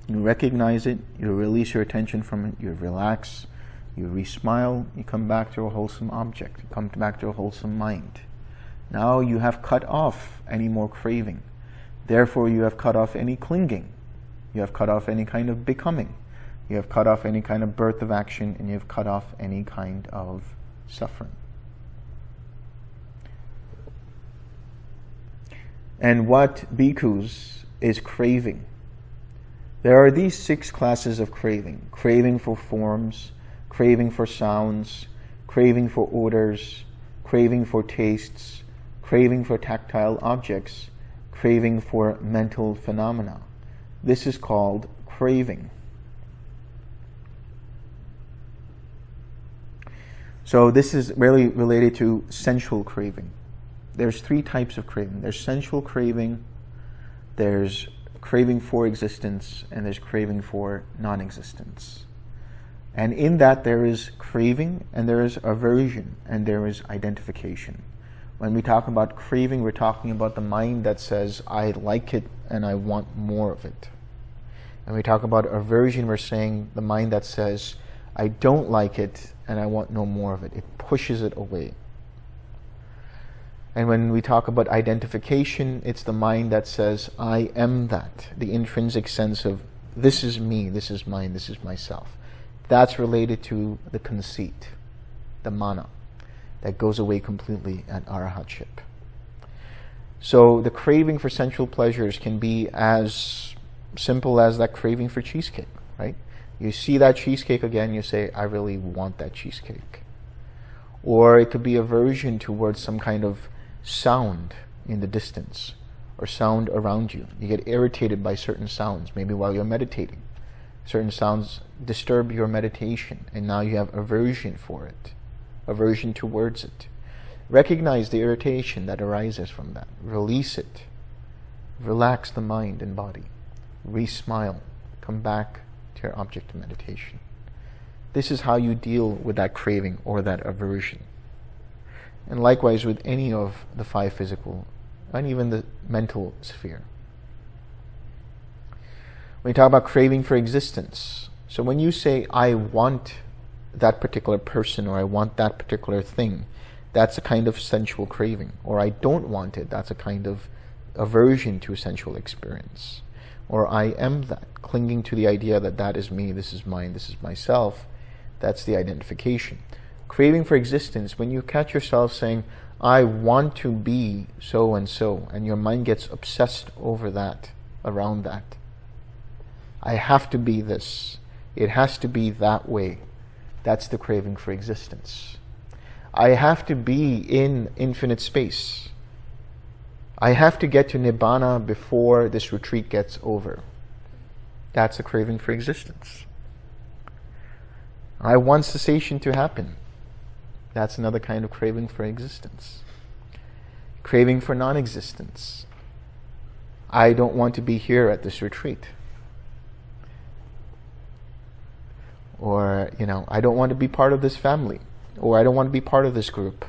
You recognize it, you release your attention from it, you relax, you re-smile, you come back to a wholesome object, you come back to a wholesome mind. Now you have cut off any more craving. Therefore, you have cut off any clinging. You have cut off any kind of becoming. You have cut off any kind of birth of action, and you have cut off any kind of suffering. And what bhikkhus is craving? There are these six classes of craving craving for forms, craving for sounds, craving for odors, craving for tastes, craving for tactile objects, craving for mental phenomena. This is called craving. So this is really related to sensual craving. There's three types of craving. There's sensual craving, there's craving for existence, and there's craving for non-existence. And in that there is craving and there is aversion and there is identification. When we talk about craving, we're talking about the mind that says, I like it and I want more of it. And we talk about aversion, we're saying the mind that says, I don't like it and I want no more of it. It pushes it away. And when we talk about identification, it's the mind that says, I am that. The intrinsic sense of, this is me, this is mine, this is myself. That's related to the conceit, the mana, that goes away completely at arahatship. So the craving for sensual pleasures can be as simple as that craving for cheesecake, right? You see that cheesecake again, you say, I really want that cheesecake. Or it could be aversion towards some kind of sound in the distance or sound around you. You get irritated by certain sounds, maybe while you're meditating. Certain sounds disturb your meditation, and now you have aversion for it, aversion towards it. Recognize the irritation that arises from that. Release it. Relax the mind and body. Re-smile. Come back to your object of meditation. This is how you deal with that craving or that aversion. And likewise with any of the five physical and even the mental sphere. When you talk about craving for existence, so when you say, I want that particular person or I want that particular thing, that's a kind of sensual craving. Or I don't want it, that's a kind of aversion to a sensual experience. Or I am that, clinging to the idea that that is me, this is mine, this is myself, that's the identification craving for existence, when you catch yourself saying, I want to be so and so, and your mind gets obsessed over that, around that. I have to be this. It has to be that way. That's the craving for existence. I have to be in infinite space. I have to get to Nibbana before this retreat gets over. That's a craving for existence. I want cessation to happen. That's another kind of craving for existence. Craving for non-existence. I don't want to be here at this retreat. Or, you know, I don't want to be part of this family. Or I don't want to be part of this group.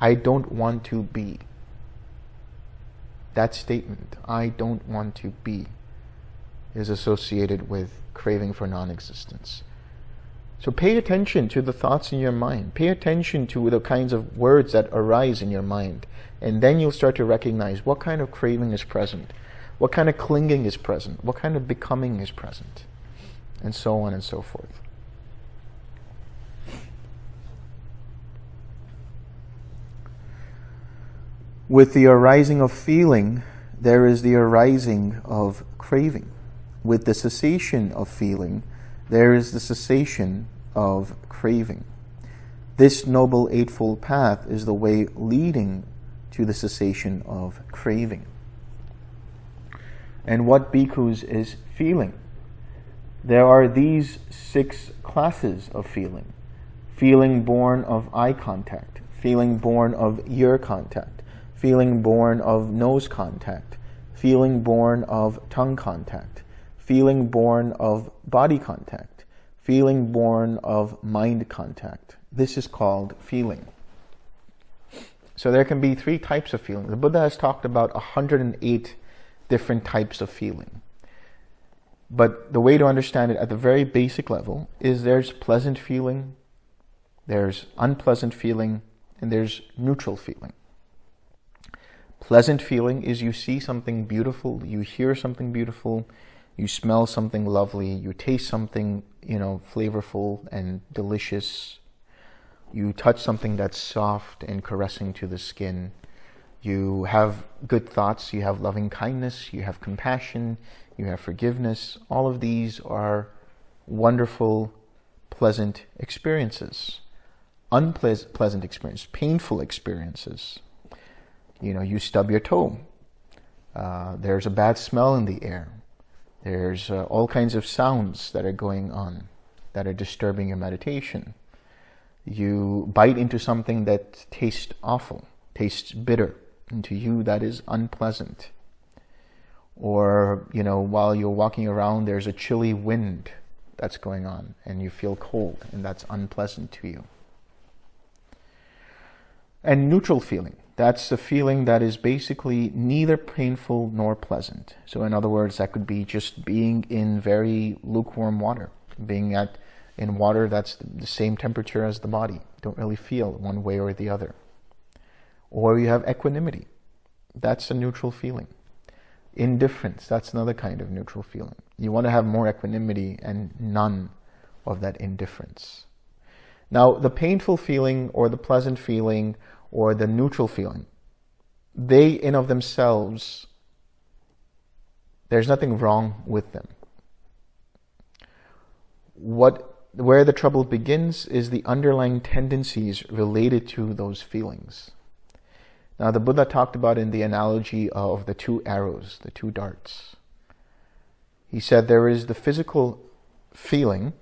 I don't want to be. That statement, I don't want to be, is associated with craving for non-existence. So pay attention to the thoughts in your mind. Pay attention to the kinds of words that arise in your mind. And then you'll start to recognize what kind of craving is present, what kind of clinging is present, what kind of becoming is present, and so on and so forth. With the arising of feeling, there is the arising of craving. With the cessation of feeling, there is the cessation of craving. This Noble Eightfold Path is the way leading to the cessation of craving. And what bhikkhus is feeling? There are these six classes of feeling. Feeling born of eye contact, feeling born of ear contact, feeling born of nose contact, feeling born of tongue contact, feeling born of body contact, feeling born of mind contact. This is called feeling. So there can be three types of feeling. The Buddha has talked about 108 different types of feeling. But the way to understand it at the very basic level is there's pleasant feeling, there's unpleasant feeling, and there's neutral feeling. Pleasant feeling is you see something beautiful, you hear something beautiful, you smell something lovely, you taste something, you know, flavorful and delicious. You touch something that's soft and caressing to the skin. You have good thoughts, you have loving kindness, you have compassion, you have forgiveness. All of these are wonderful, pleasant experiences. Unpleasant experiences, painful experiences. You know, you stub your toe. Uh, there's a bad smell in the air. There's uh, all kinds of sounds that are going on that are disturbing your meditation. You bite into something that tastes awful, tastes bitter, and to you that is unpleasant. Or, you know, while you're walking around, there's a chilly wind that's going on and you feel cold and that's unpleasant to you. And neutral feeling. That's a feeling that is basically neither painful nor pleasant. So in other words, that could be just being in very lukewarm water, being at in water that's the same temperature as the body. Don't really feel one way or the other. Or you have equanimity. That's a neutral feeling. Indifference, that's another kind of neutral feeling. You want to have more equanimity and none of that indifference. Now, the painful feeling or the pleasant feeling or the neutral feeling, they in of themselves, there's nothing wrong with them. What where the trouble begins is the underlying tendencies related to those feelings. Now, the Buddha talked about in the analogy of the two arrows, the two darts. He said there is the physical feeling,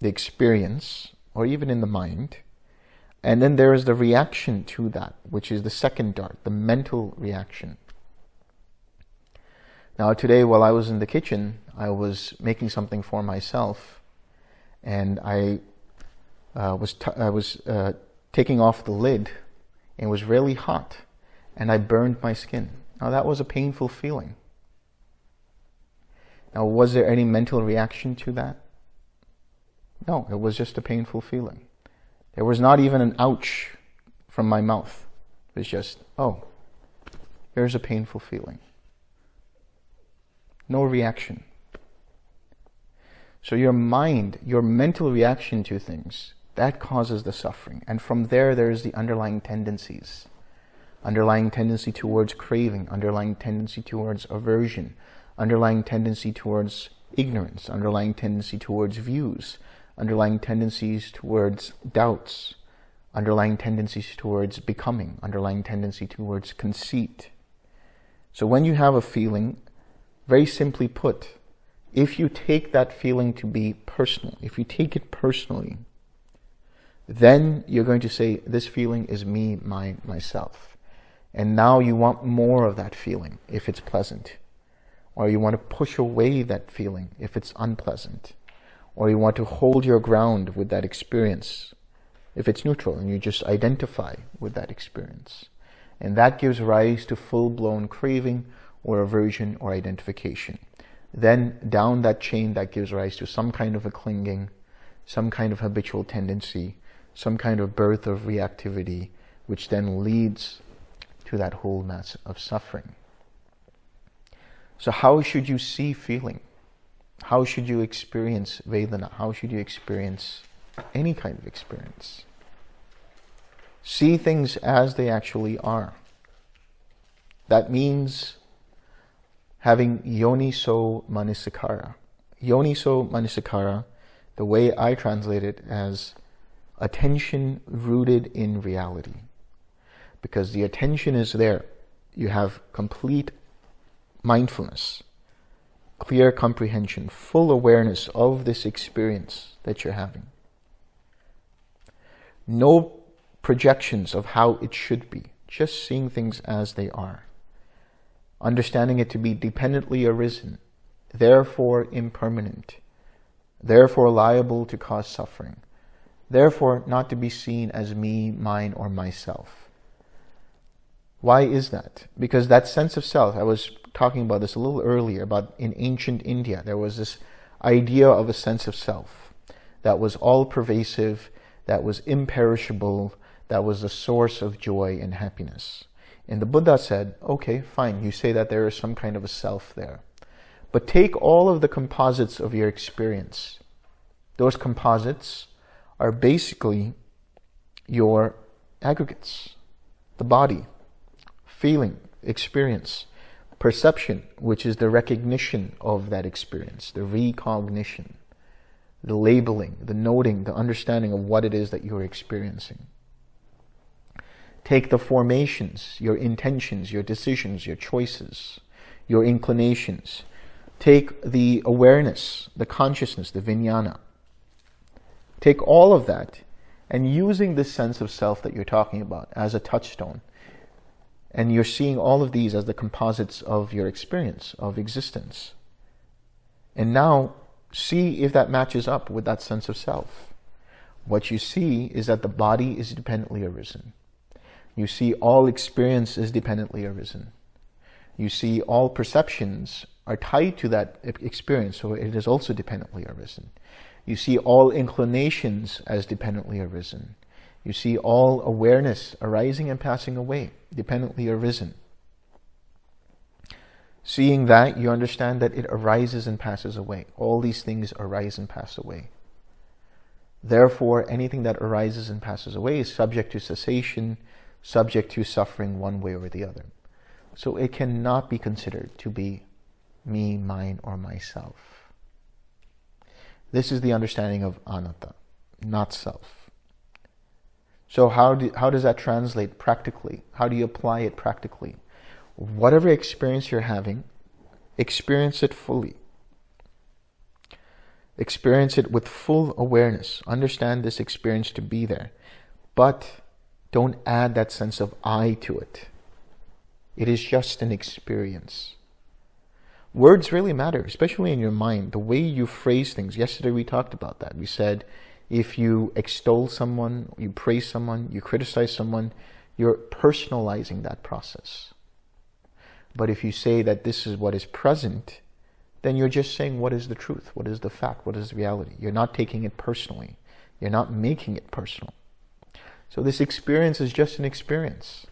the experience, or even in the mind, and then there is the reaction to that, which is the second dart, the mental reaction. Now, today, while I was in the kitchen, I was making something for myself and I uh, was I was uh, taking off the lid, and it was really hot, and I burned my skin. Now that was a painful feeling. Now, was there any mental reaction to that? No, it was just a painful feeling. There was not even an ouch from my mouth. It was just, oh, there's a painful feeling. No reaction. So your mind, your mental reaction to things, that causes the suffering. And from there, there's the underlying tendencies. Underlying tendency towards craving, underlying tendency towards aversion, underlying tendency towards ignorance, underlying tendency towards views, underlying tendencies towards doubts, underlying tendencies towards becoming, underlying tendency towards conceit. So when you have a feeling, very simply put, if you take that feeling to be personal, if you take it personally, then you're going to say, this feeling is me, my, myself. And now you want more of that feeling if it's pleasant. Or you want to push away that feeling if it's unpleasant. Or you want to hold your ground with that experience if it's neutral and you just identify with that experience. And that gives rise to full-blown craving or aversion or identification. Then down that chain that gives rise to some kind of a clinging, some kind of habitual tendency, some kind of birth of reactivity, which then leads to that whole mass of suffering. So how should you see feeling? How should you experience Vedana? How should you experience any kind of experience? See things as they actually are. That means having yoniso manasikara. Yoniso manasikara, the way I translate it as attention rooted in reality. Because the attention is there. You have complete mindfulness, clear comprehension, full awareness of this experience that you're having. No projections of how it should be, just seeing things as they are understanding it to be dependently arisen, therefore impermanent, therefore liable to cause suffering, therefore not to be seen as me, mine, or myself. Why is that? Because that sense of self, I was talking about this a little earlier, about in ancient India, there was this idea of a sense of self that was all-pervasive, that was imperishable, that was the source of joy and happiness. And the Buddha said, okay, fine, you say that there is some kind of a self there. But take all of the composites of your experience. Those composites are basically your aggregates. The body, feeling, experience. Perception, which is the recognition of that experience, the recognition, the labeling, the noting, the understanding of what it is that you're experiencing. Take the formations, your intentions, your decisions, your choices, your inclinations. Take the awareness, the consciousness, the vijnana. Take all of that and using this sense of self that you're talking about as a touchstone, and you're seeing all of these as the composites of your experience, of existence. And now see if that matches up with that sense of self. What you see is that the body is dependently arisen. You see all experience is dependently arisen. You see all perceptions are tied to that experience, so it is also dependently arisen. You see all inclinations as dependently arisen. You see all awareness arising and passing away, dependently arisen. Seeing that, you understand that it arises and passes away. All these things arise and pass away. Therefore, anything that arises and passes away is subject to cessation, subject to suffering one way or the other. So it cannot be considered to be me, mine, or myself. This is the understanding of anatta, not self. So how, do, how does that translate practically? How do you apply it practically? Whatever experience you're having, experience it fully. Experience it with full awareness. Understand this experience to be there. But don't add that sense of I to it. It is just an experience. Words really matter, especially in your mind. The way you phrase things. Yesterday we talked about that. We said if you extol someone, you praise someone, you criticize someone, you're personalizing that process. But if you say that this is what is present, then you're just saying what is the truth, what is the fact, what is reality. You're not taking it personally. You're not making it personal. So this experience is just an experience.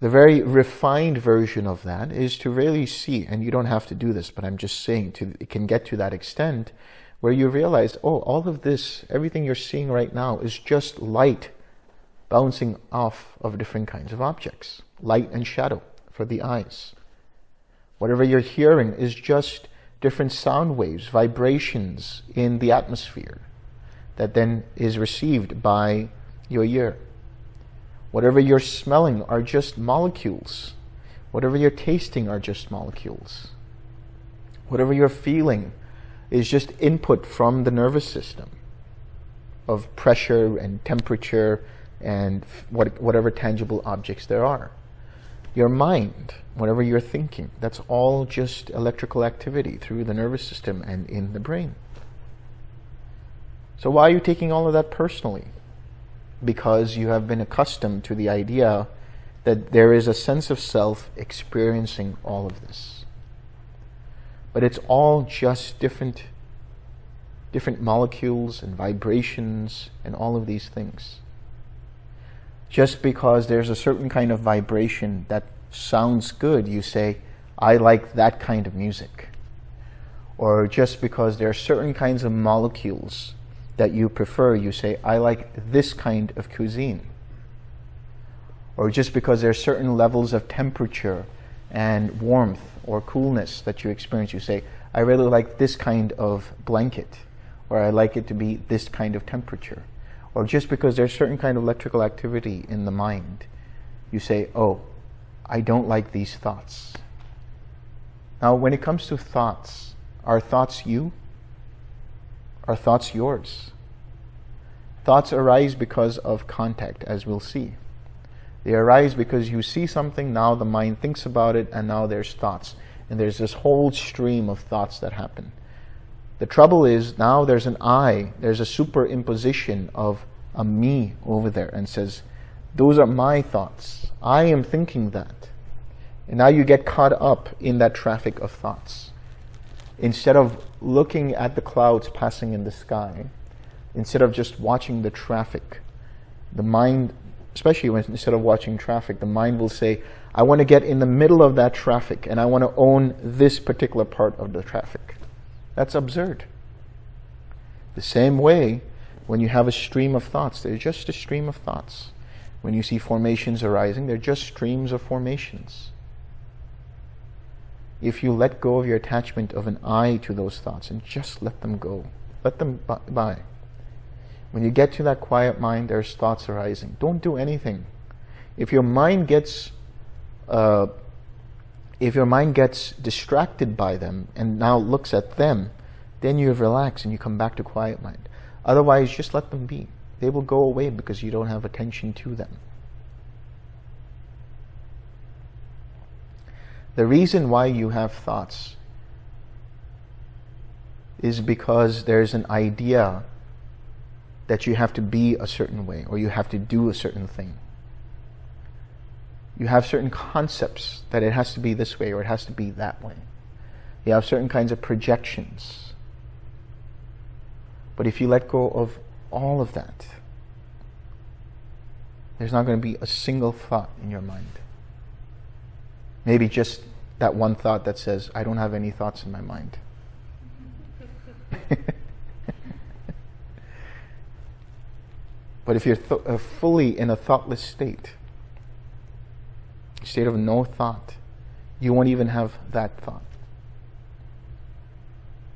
The very refined version of that is to really see, and you don't have to do this, but I'm just saying to, it can get to that extent where you realize, oh, all of this, everything you're seeing right now is just light bouncing off of different kinds of objects, light and shadow for the eyes. Whatever you're hearing is just different sound waves, vibrations in the atmosphere that then is received by your ear. Whatever you're smelling are just molecules. Whatever you're tasting are just molecules. Whatever you're feeling is just input from the nervous system of pressure and temperature and what, whatever tangible objects there are. Your mind, whatever you're thinking, that's all just electrical activity through the nervous system and in the brain. So why are you taking all of that personally? because you have been accustomed to the idea that there is a sense of self experiencing all of this. But it's all just different, different molecules and vibrations and all of these things. Just because there's a certain kind of vibration that sounds good, you say, I like that kind of music. Or just because there are certain kinds of molecules that you prefer, you say, I like this kind of cuisine. Or just because there are certain levels of temperature and warmth or coolness that you experience, you say, I really like this kind of blanket, or I like it to be this kind of temperature. Or just because there's certain kind of electrical activity in the mind, you say, oh, I don't like these thoughts. Now, when it comes to thoughts, are thoughts you? Are thoughts yours? Thoughts arise because of contact, as we'll see. They arise because you see something, now the mind thinks about it, and now there's thoughts. And there's this whole stream of thoughts that happen. The trouble is now there's an I, there's a superimposition of a me over there and says, those are my thoughts. I am thinking that. And now you get caught up in that traffic of thoughts instead of looking at the clouds passing in the sky, instead of just watching the traffic, the mind, especially when instead of watching traffic, the mind will say, I want to get in the middle of that traffic and I want to own this particular part of the traffic. That's absurd. The same way, when you have a stream of thoughts, they're just a stream of thoughts. When you see formations arising, they're just streams of formations. If you let go of your attachment of an I to those thoughts and just let them go, let them by. When you get to that quiet mind, there's thoughts arising. Don't do anything. If your mind gets uh, if your mind gets distracted by them and now looks at them, then you have relaxed and you come back to quiet mind. Otherwise, just let them be. They will go away because you don't have attention to them. The reason why you have thoughts is because there's an idea that you have to be a certain way or you have to do a certain thing you have certain concepts that it has to be this way or it has to be that way. You have certain kinds of projections. But if you let go of all of that, there's not going to be a single thought in your mind. Maybe just that one thought that says, I don't have any thoughts in my mind. [LAUGHS] but if you're uh, fully in a thoughtless state, state of no thought, you won't even have that thought.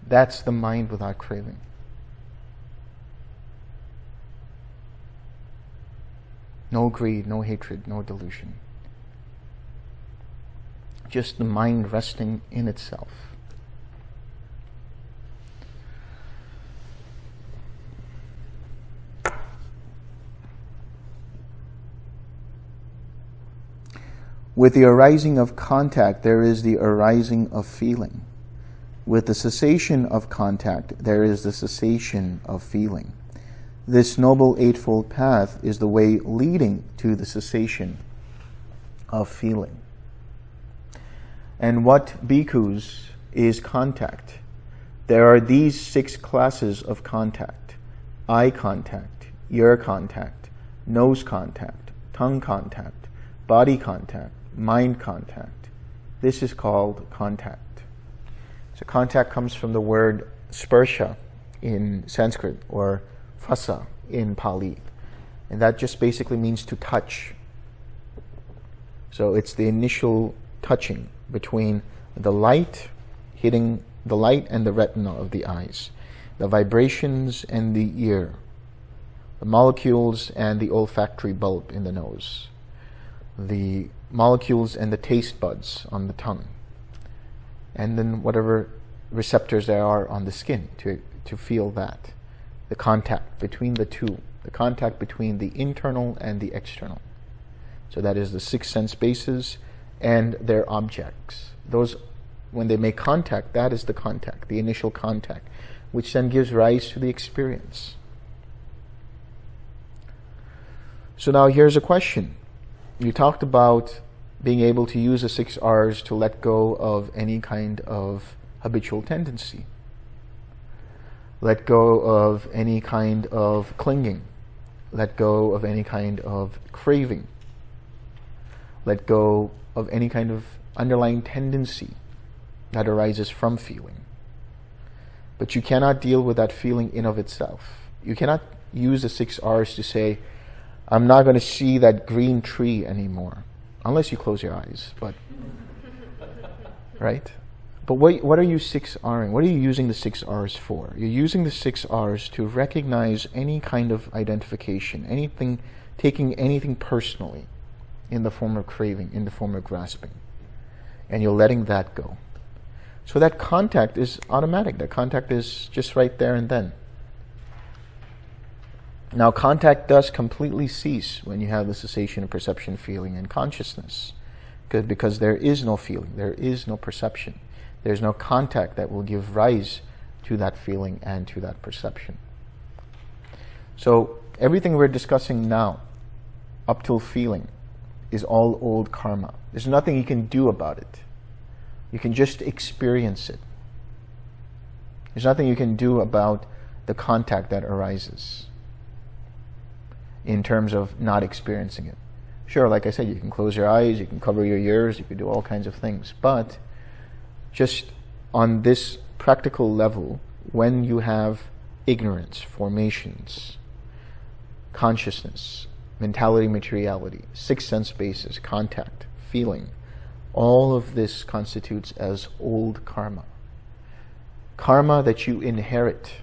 That's the mind without craving. No greed, no hatred, no delusion. Just the mind resting in itself. With the arising of contact, there is the arising of feeling. With the cessation of contact, there is the cessation of feeling. This Noble Eightfold Path is the way leading to the cessation of feeling. And what bhikkhus is contact? There are these six classes of contact eye contact, ear contact, nose contact, tongue contact, body contact, mind contact. This is called contact. So contact comes from the word sparsha in Sanskrit or phassa in Pali. And that just basically means to touch. So it's the initial touching between the light hitting the light and the retina of the eyes, the vibrations and the ear, the molecules and the olfactory bulb in the nose, the molecules and the taste buds on the tongue, and then whatever receptors there are on the skin to, to feel that. The contact between the two, the contact between the internal and the external. So that is the six sense bases and their objects. Those, when they make contact, that is the contact, the initial contact, which then gives rise to the experience. So now here's a question you talked about being able to use the six R's to let go of any kind of habitual tendency. Let go of any kind of clinging. Let go of any kind of craving. Let go of any kind of underlying tendency that arises from feeling. But you cannot deal with that feeling in of itself. You cannot use the six R's to say, I'm not going to see that green tree anymore, unless you close your eyes. But [LAUGHS] right? But what, what are you six Ring? What are you using the six R's for? You're using the six R's to recognize any kind of identification, anything, taking anything personally in the form of craving, in the form of grasping. And you're letting that go. So that contact is automatic. That contact is just right there and then. Now, contact does completely cease when you have the cessation of perception, feeling, and consciousness. Good, because there is no feeling, there is no perception. There's no contact that will give rise to that feeling and to that perception. So, everything we're discussing now, up till feeling, is all old karma. There's nothing you can do about it. You can just experience it. There's nothing you can do about the contact that arises in terms of not experiencing it. Sure, like I said, you can close your eyes, you can cover your ears, you can do all kinds of things. But just on this practical level, when you have ignorance, formations, consciousness, mentality, materiality, six sense bases, contact, feeling, all of this constitutes as old karma. Karma that you inherit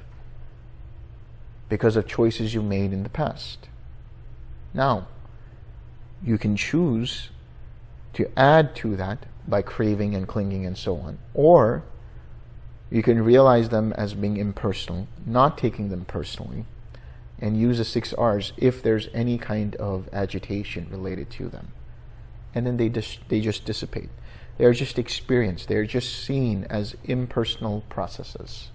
because of choices you made in the past. Now, you can choose to add to that by craving and clinging and so on. Or you can realize them as being impersonal, not taking them personally, and use the six R's if there's any kind of agitation related to them. And then they they just dissipate. They're just experienced. They're just seen as impersonal processes.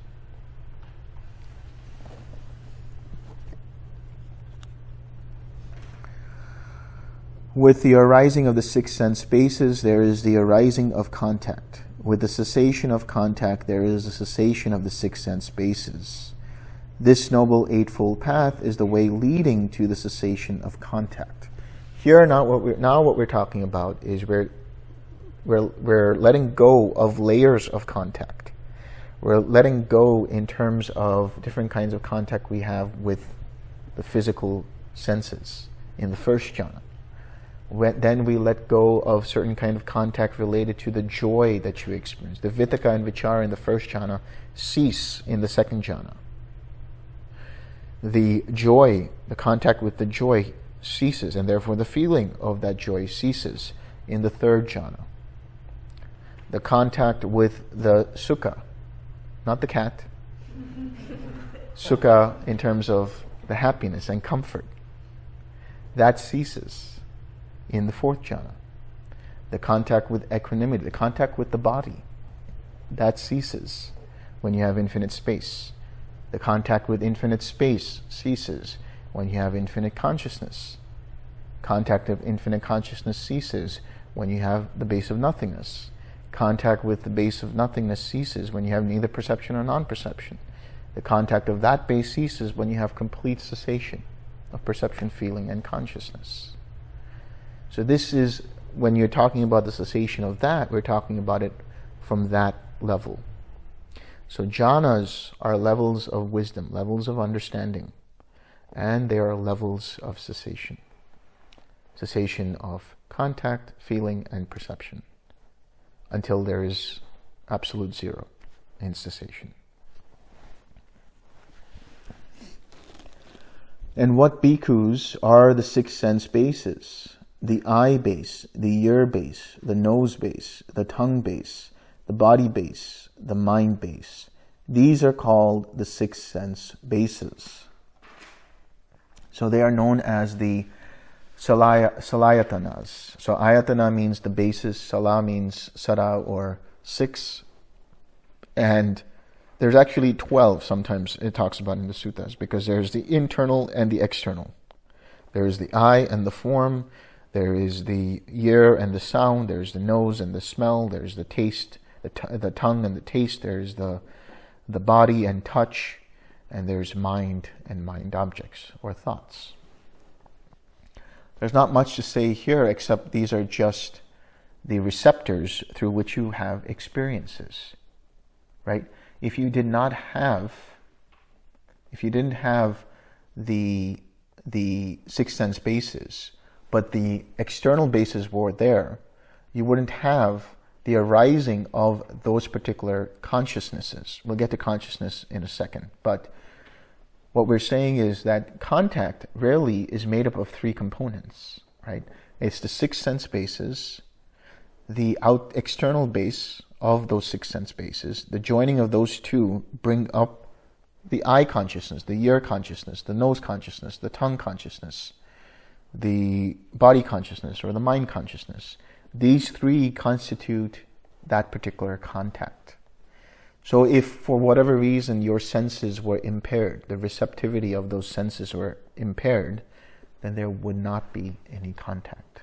With the arising of the six sense bases, there is the arising of contact. With the cessation of contact, there is a cessation of the six sense bases. This Noble Eightfold Path is the way leading to the cessation of contact. Here, now what we're, now what we're talking about is we're, we're, we're letting go of layers of contact. We're letting go in terms of different kinds of contact we have with the physical senses in the first jhana when, then we let go of certain kind of contact related to the joy that you experience. The vitakka and vichara in the first jhana cease in the second jhana. The joy, the contact with the joy ceases, and therefore the feeling of that joy ceases in the third jhana. The contact with the sukha, not the cat, sukha in terms of the happiness and comfort, that ceases in the fourth jhana. The contact with equanimity, the contact with the body, that ceases when you have infinite space. The contact with infinite space ceases when you have infinite consciousness. Contact of infinite consciousness ceases when you have the base of nothingness. Contact with the base of nothingness ceases when you have neither perception or non-perception. The contact of that base ceases when you have complete cessation of perception, feeling, and consciousness. So this is, when you're talking about the cessation of that, we're talking about it from that level. So jhanas are levels of wisdom, levels of understanding, and they are levels of cessation. Cessation of contact, feeling, and perception until there is absolute zero in cessation. And what bhikkhus are the six sense bases? The eye base, the ear base, the nose base, the tongue base, the body base, the mind base. These are called the six sense bases. So they are known as the salaya, salayatanas. So ayatana means the basis, sala means sara or six. And there's actually 12 sometimes it talks about in the suttas because there's the internal and the external. There's the eye and the form, there is the ear and the sound. There's the nose and the smell. There's the taste, the, the tongue and the taste. There's the, the body and touch. And there's mind and mind objects or thoughts. There's not much to say here except these are just the receptors through which you have experiences, right? If you did not have, if you didn't have the, the six sense bases, but the external bases were there, you wouldn't have the arising of those particular consciousnesses. We'll get to consciousness in a second, but what we're saying is that contact rarely is made up of three components, right? It's the six sense bases, the out external base of those six sense bases, the joining of those two bring up the eye consciousness, the ear consciousness, the nose consciousness, the tongue consciousness, the body consciousness or the mind consciousness. These three constitute that particular contact. So if for whatever reason your senses were impaired, the receptivity of those senses were impaired, then there would not be any contact.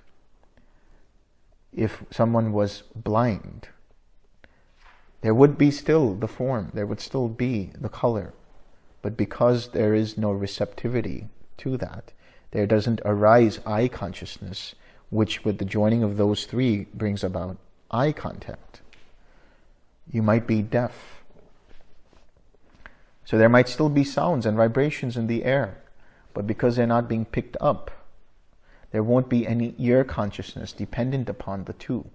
If someone was blind, there would be still the form, there would still be the color. But because there is no receptivity to that, there doesn't arise eye consciousness, which with the joining of those three brings about eye contact. You might be deaf. So there might still be sounds and vibrations in the air, but because they're not being picked up there won't be any ear consciousness dependent upon the two.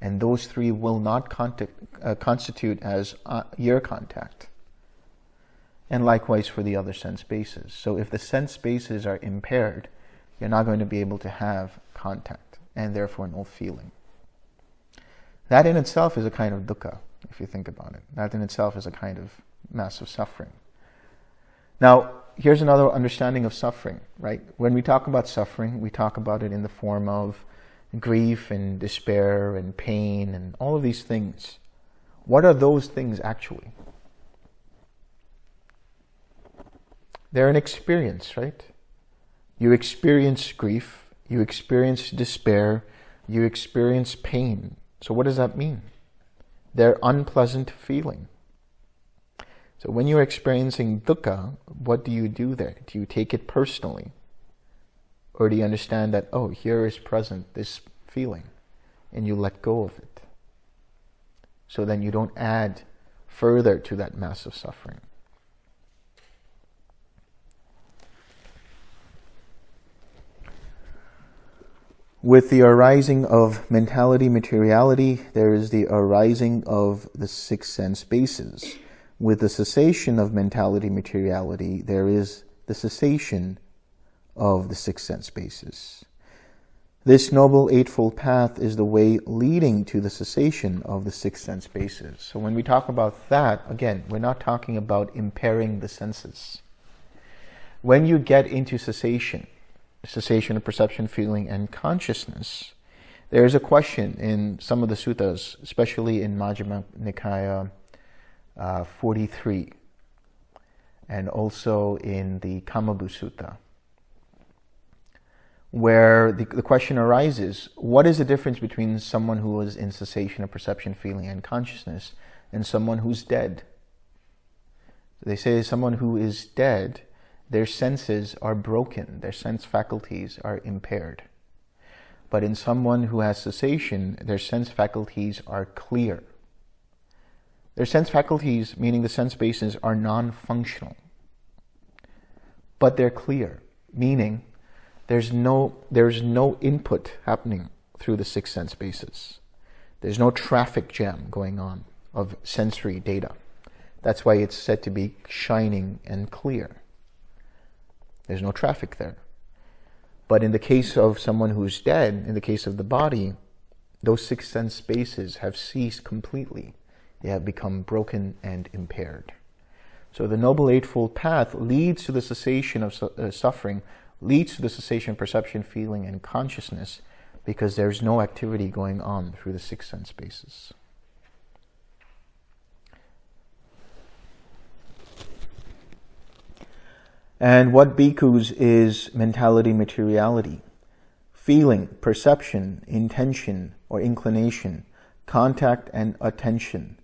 And those three will not contact, uh, constitute as uh, ear contact. And likewise for the other sense bases. So if the sense bases are impaired, you're not going to be able to have contact and therefore no feeling. That in itself is a kind of dukkha, if you think about it. That in itself is a kind of massive suffering. Now, here's another understanding of suffering, right? When we talk about suffering, we talk about it in the form of grief and despair and pain and all of these things. What are those things actually? They're an experience, right? You experience grief, you experience despair, you experience pain. So what does that mean? They're unpleasant feeling. So when you're experiencing dukkha, what do you do there? Do you take it personally? Or do you understand that, oh, here is present this feeling, and you let go of it? So then you don't add further to that massive suffering. With the arising of mentality materiality, there is the arising of the six sense bases with the cessation of mentality materiality, there is the cessation of the six sense bases. This Noble Eightfold Path is the way leading to the cessation of the six sense bases. So when we talk about that, again, we're not talking about impairing the senses. When you get into cessation, cessation of perception, feeling, and consciousness, there is a question in some of the suttas, especially in Majjhima Nikaya uh, 43 and also in the Kamabhu Sutta, where the, the question arises, what is the difference between someone who is in cessation of perception, feeling, and consciousness and someone who's dead? They say someone who is dead, their senses are broken, their sense faculties are impaired. But in someone who has cessation, their sense faculties are clear. Their sense faculties, meaning the sense bases, are non-functional. But they're clear, meaning there's no, there's no input happening through the six sense bases. There's no traffic jam going on of sensory data. That's why it's said to be shining and clear. There's no traffic there. But in the case of someone who's dead, in the case of the body, those six sense spaces have ceased completely they have become broken and impaired. So the Noble Eightfold Path leads to the cessation of su uh, suffering, leads to the cessation of perception, feeling, and consciousness because there's no activity going on through the six sense bases. And what bhikkhus is mentality materiality? Feeling, perception, intention or inclination, contact and attention,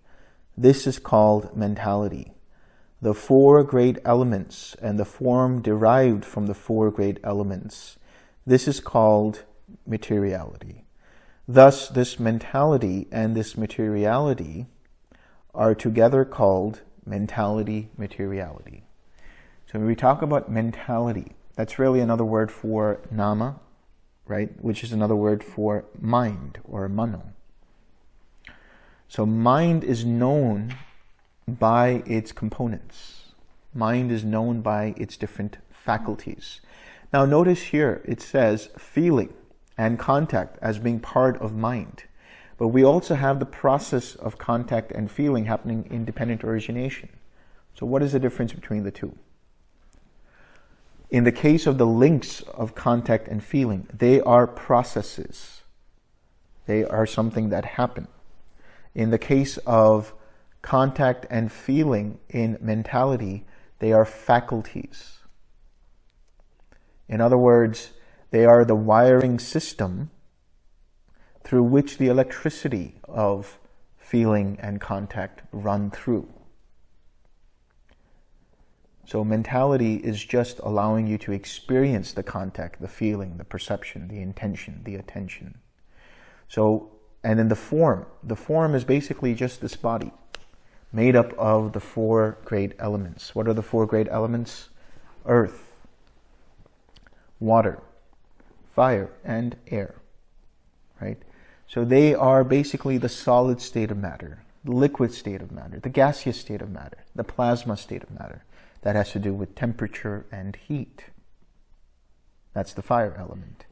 this is called mentality. The four great elements and the form derived from the four great elements. This is called materiality. Thus, this mentality and this materiality are together called mentality materiality. So when we talk about mentality, that's really another word for nama, right? Which is another word for mind or mano. So mind is known by its components. Mind is known by its different faculties. Now notice here it says feeling and contact as being part of mind. But we also have the process of contact and feeling happening in dependent origination. So what is the difference between the two? In the case of the links of contact and feeling, they are processes. They are something that happen. In the case of contact and feeling in mentality, they are faculties. In other words, they are the wiring system through which the electricity of feeling and contact run through. So mentality is just allowing you to experience the contact, the feeling, the perception, the intention, the attention. So and then the form. The form is basically just this body made up of the four great elements. What are the four great elements? Earth, water, fire, and air, right? So they are basically the solid state of matter, the liquid state of matter, the gaseous state of matter, the plasma state of matter. That has to do with temperature and heat. That's the fire element.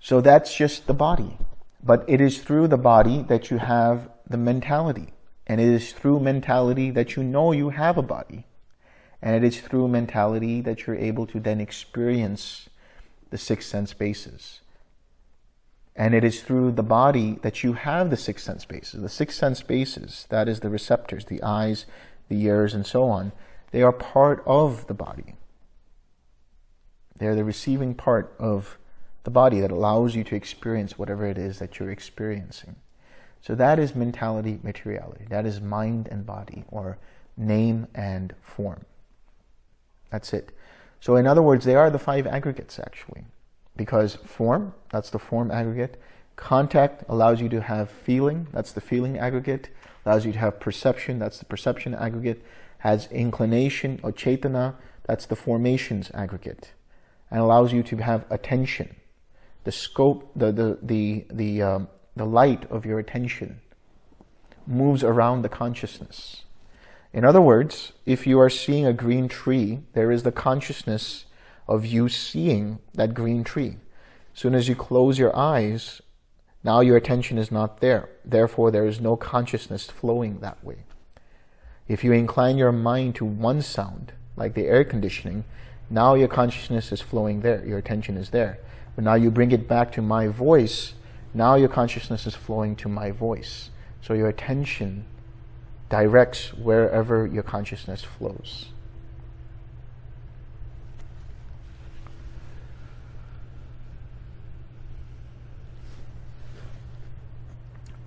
So that's just the body. But it is through the body that you have the mentality. And it is through mentality that you know you have a body. And it is through mentality that you're able to then experience the six sense bases. And it is through the body that you have the six sense bases. The six sense bases, that is the receptors, the eyes, the ears, and so on, they are part of the body. They're the receiving part of the body that allows you to experience whatever it is that you're experiencing. So that is mentality, materiality. That is mind and body, or name and form. That's it. So in other words, they are the five aggregates actually. Because form, that's the form aggregate. Contact allows you to have feeling, that's the feeling aggregate. Allows you to have perception, that's the perception aggregate. Has inclination or cetana, that's the formations aggregate. And allows you to have attention. The scope, the, the, the, the, um, the light of your attention moves around the consciousness. In other words, if you are seeing a green tree, there is the consciousness of you seeing that green tree. As soon as you close your eyes, now your attention is not there. Therefore, there is no consciousness flowing that way. If you incline your mind to one sound, like the air conditioning, now your consciousness is flowing there, your attention is there. But now you bring it back to my voice, now your consciousness is flowing to my voice. So your attention directs wherever your consciousness flows.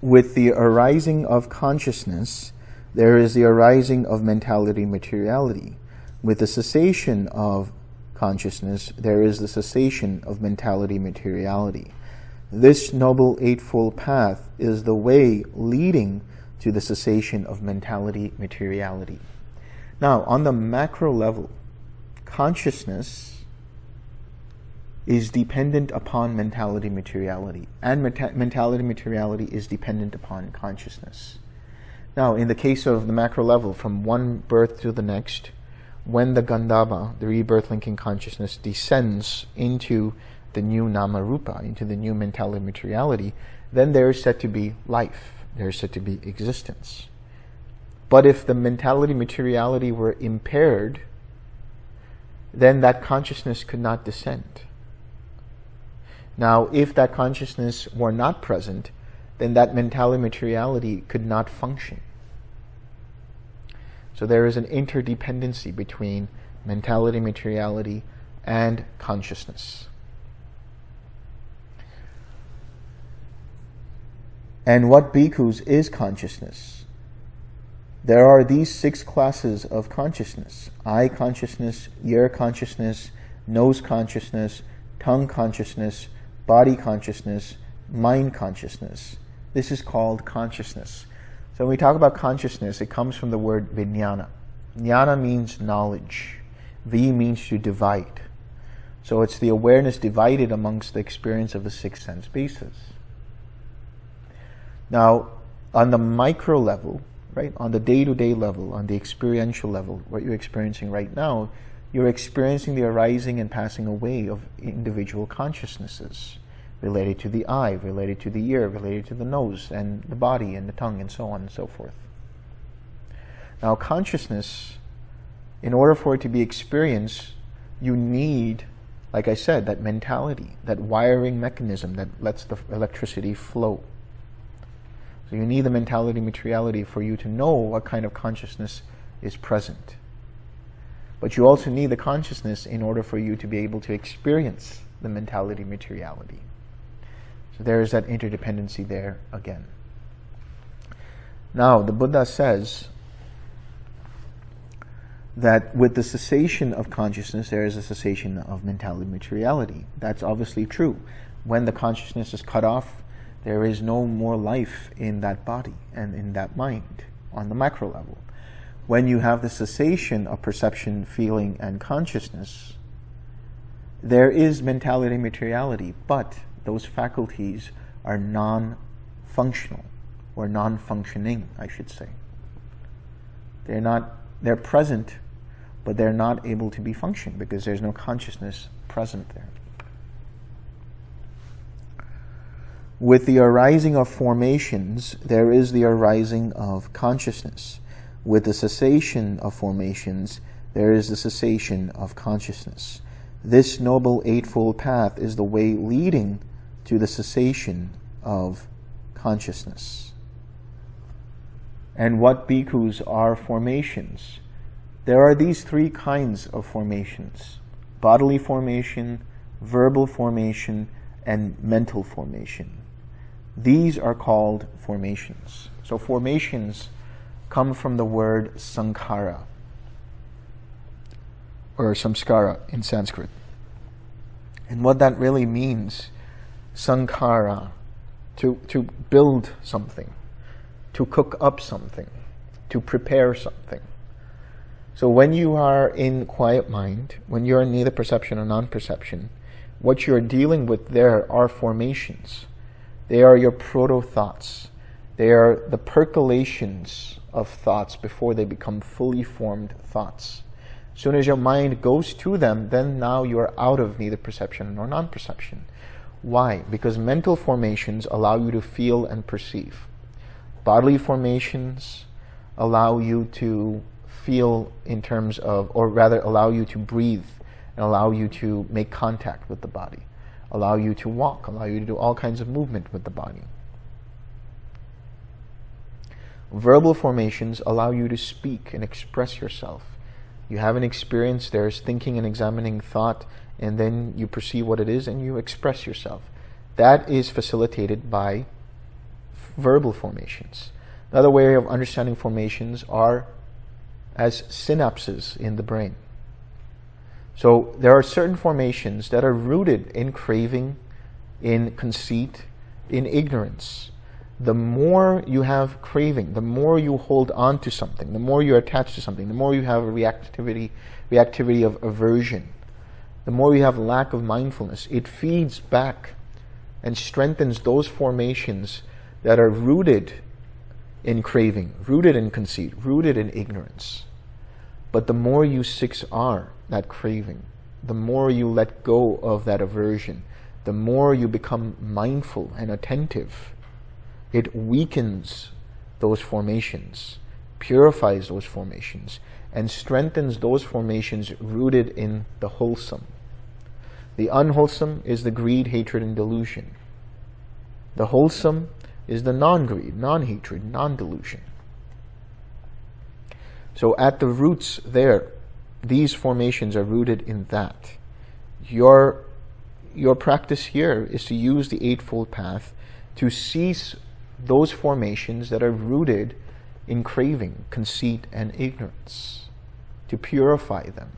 With the arising of consciousness, there is the arising of mentality materiality. With the cessation of consciousness, there is the cessation of mentality materiality. This Noble Eightfold Path is the way leading to the cessation of mentality materiality. Now, on the macro level, consciousness is dependent upon mentality materiality, and meta mentality materiality is dependent upon consciousness. Now, in the case of the macro level, from one birth to the next, when the Gandhabba, the rebirth linking consciousness, descends into the new Nama Rupa, into the new mentality materiality, then there is said to be life there's said to be existence. But if the mentality materiality were impaired, then that consciousness could not descend. Now, if that consciousness were not present, then that mentality materiality could not function. So there is an interdependency between mentality materiality and consciousness. And what bhikkhus is consciousness? There are these six classes of consciousness. Eye consciousness, ear consciousness, nose consciousness, tongue consciousness, body consciousness, mind consciousness. This is called consciousness. So when we talk about consciousness, it comes from the word vijnana. Jnana means knowledge. V means to divide. So it's the awareness divided amongst the experience of the six sense bases. Now, on the micro level, right, on the day-to-day -day level, on the experiential level, what you're experiencing right now, you're experiencing the arising and passing away of individual consciousnesses related to the eye, related to the ear, related to the nose and the body and the tongue and so on and so forth. Now, consciousness, in order for it to be experienced, you need, like I said, that mentality, that wiring mechanism that lets the electricity flow. So you need the mentality materiality for you to know what kind of consciousness is present. But you also need the consciousness in order for you to be able to experience the mentality materiality. So there is that interdependency there again. Now, the Buddha says that with the cessation of consciousness, there is a cessation of mentality materiality. That's obviously true. When the consciousness is cut off, there is no more life in that body and in that mind on the macro level. When you have the cessation of perception, feeling, and consciousness, there is mentality materiality, but those faculties are non-functional or non-functioning, I should say. They're not, they're present, but they're not able to be functioned because there's no consciousness present there. With the arising of formations, there is the arising of consciousness. With the cessation of formations, there is the cessation of consciousness. This Noble Eightfold Path is the way leading to the cessation of consciousness. And what bhikkhus are formations? There are these three kinds of formations. Bodily formation, verbal formation, and mental formation. These are called formations. So formations come from the word sankhara, or samskara in Sanskrit. And what that really means, sankhara, to, to build something, to cook up something, to prepare something. So when you are in quiet mind, when you're in neither perception or non-perception, what you're dealing with there are formations. They are your proto-thoughts. They are the percolations of thoughts before they become fully formed thoughts. As soon as your mind goes to them, then now you're out of neither perception nor non-perception. Why? Because mental formations allow you to feel and perceive. Bodily formations allow you to feel in terms of, or rather allow you to breathe and allow you to make contact with the body, allow you to walk, allow you to do all kinds of movement with the body. Verbal formations allow you to speak and express yourself. You have an experience, there's thinking and examining thought, and then you perceive what it is and you express yourself. That is facilitated by verbal formations. Another way of understanding formations are as synapses in the brain. So there are certain formations that are rooted in craving, in conceit, in ignorance. The more you have craving, the more you hold on to something, the more you're attached to something, the more you have a reactivity, reactivity of aversion, the more you have lack of mindfulness, it feeds back and strengthens those formations that are rooted in craving, rooted in conceit, rooted in ignorance. But the more you 6R, that craving, the more you let go of that aversion, the more you become mindful and attentive, it weakens those formations, purifies those formations, and strengthens those formations rooted in the wholesome. The unwholesome is the greed, hatred, and delusion. The wholesome is the non-greed, non-hatred, non-delusion. So at the roots there, these formations are rooted in that. Your, your practice here is to use the Eightfold Path to cease those formations that are rooted in craving, conceit, and ignorance, to purify them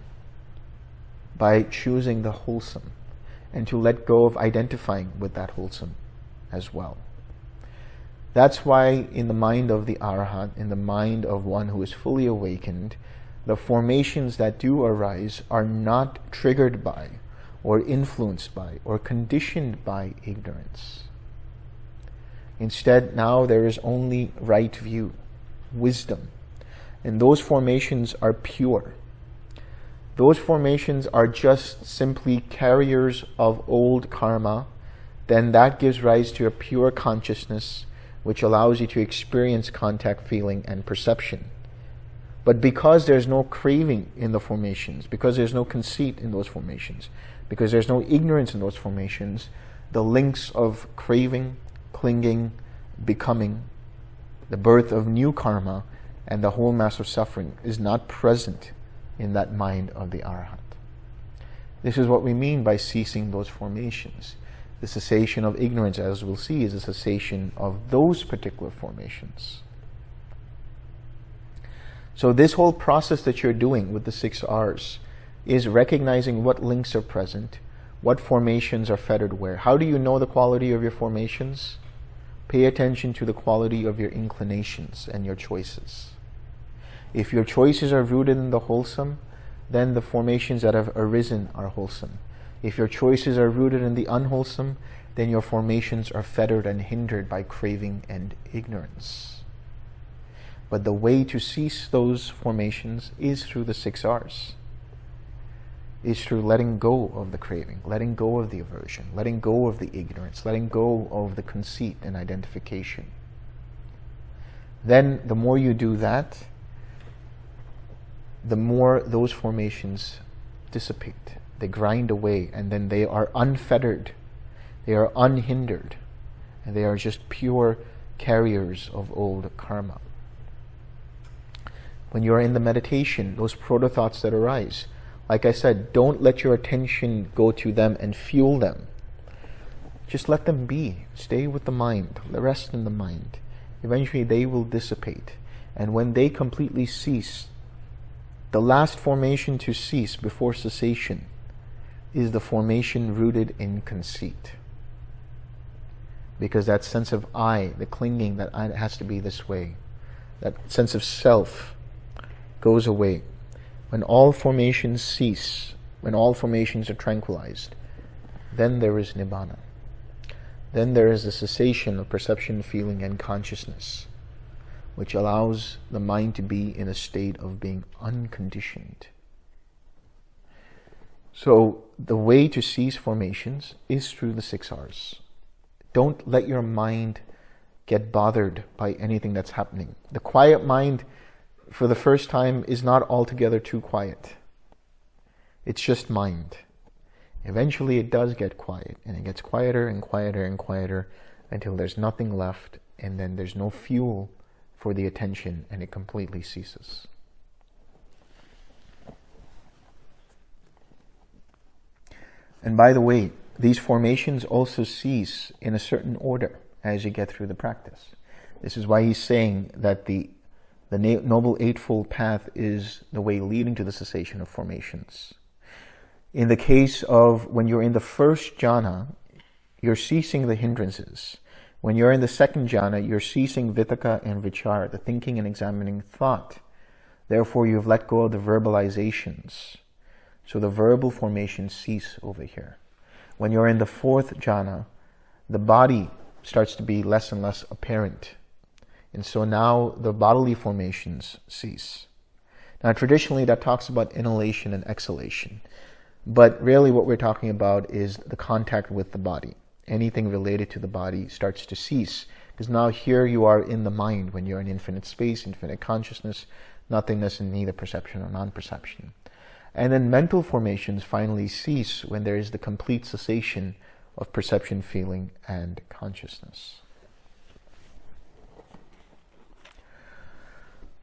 by choosing the wholesome and to let go of identifying with that wholesome as well. That's why in the mind of the Arhat, in the mind of one who is fully awakened, the formations that do arise are not triggered by or influenced by or conditioned by ignorance. Instead, now there is only right view, wisdom, and those formations are pure. Those formations are just simply carriers of old karma, then that gives rise to a pure consciousness which allows you to experience contact, feeling, and perception. But because there's no craving in the formations, because there's no conceit in those formations, because there's no ignorance in those formations, the links of craving, clinging, becoming, the birth of new karma, and the whole mass of suffering is not present in that mind of the Arhat. This is what we mean by ceasing those formations. The cessation of ignorance, as we'll see, is a cessation of those particular formations. So this whole process that you're doing with the six R's is recognizing what links are present, what formations are fettered where. How do you know the quality of your formations? Pay attention to the quality of your inclinations and your choices. If your choices are rooted in the wholesome, then the formations that have arisen are wholesome. If your choices are rooted in the unwholesome, then your formations are fettered and hindered by craving and ignorance. But the way to cease those formations is through the six R's. Is through letting go of the craving, letting go of the aversion, letting go of the ignorance, letting go of the conceit and identification. Then the more you do that, the more those formations dissipate. They grind away and then they are unfettered. They are unhindered. And they are just pure carriers of old karma. When you are in the meditation, those proto thoughts that arise, like I said, don't let your attention go to them and fuel them. Just let them be. Stay with the mind. Rest in the mind. Eventually they will dissipate. And when they completely cease, the last formation to cease before cessation is the formation rooted in conceit. Because that sense of I, the clinging that I, has to be this way, that sense of self goes away. When all formations cease, when all formations are tranquilized, then there is nibbana. Then there is the cessation of perception, feeling, and consciousness which allows the mind to be in a state of being unconditioned. So the way to cease formations is through the six R's. Don't let your mind get bothered by anything that's happening. The quiet mind, for the first time, is not altogether too quiet. It's just mind. Eventually it does get quiet, and it gets quieter and quieter and quieter until there's nothing left, and then there's no fuel for the attention and it completely ceases. And by the way, these formations also cease in a certain order as you get through the practice. This is why he's saying that the, the Noble Eightfold Path is the way leading to the cessation of formations. In the case of when you're in the first jhana, you're ceasing the hindrances. When you're in the second jhana, you're ceasing vitakka and vichara, the thinking and examining thought. Therefore, you've let go of the verbalizations. So the verbal formations cease over here. When you're in the fourth jhana, the body starts to be less and less apparent. And so now the bodily formations cease. Now, traditionally, that talks about inhalation and exhalation. But really, what we're talking about is the contact with the body anything related to the body starts to cease. Because now here you are in the mind when you're in infinite space, infinite consciousness, nothingness and neither perception or non-perception. And then mental formations finally cease when there is the complete cessation of perception, feeling, and consciousness.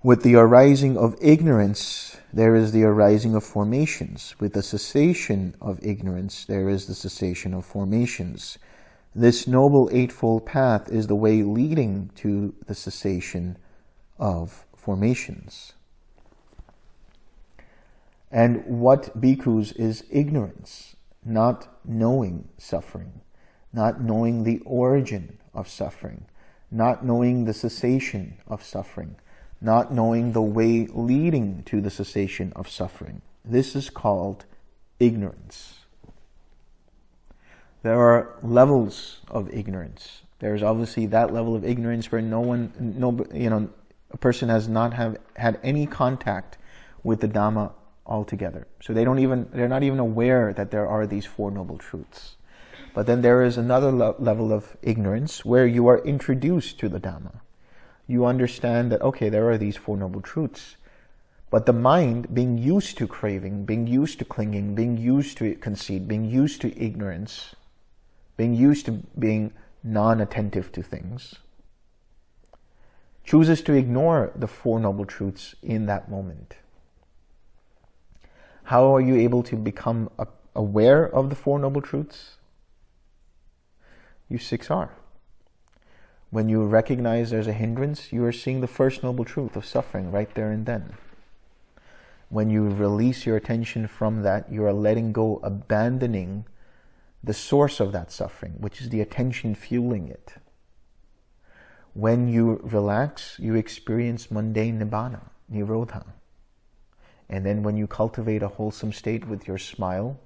With the arising of ignorance, there is the arising of formations. With the cessation of ignorance, there is the cessation of formations. This Noble Eightfold Path is the way leading to the cessation of formations. And what bhikkhus is ignorance, not knowing suffering, not knowing the origin of suffering, not knowing the cessation of suffering, not knowing the way leading to the cessation of suffering. This is called ignorance. There are levels of ignorance. There's obviously that level of ignorance where no one, no, you know, a person has not have had any contact with the Dhamma altogether. So they don't even, they're not even aware that there are these Four Noble Truths. But then there is another le level of ignorance where you are introduced to the Dhamma. You understand that, okay, there are these Four Noble Truths. But the mind, being used to craving, being used to clinging, being used to conceit, being used to ignorance, being used to being non-attentive to things, chooses to ignore the Four Noble Truths in that moment. How are you able to become aware of the Four Noble Truths? You 6R. When you recognize there's a hindrance, you are seeing the first Noble Truth of suffering right there and then. When you release your attention from that, you are letting go, abandoning the source of that suffering, which is the attention fueling it. When you relax, you experience mundane nibbana, nirodha. And then when you cultivate a wholesome state with your smile,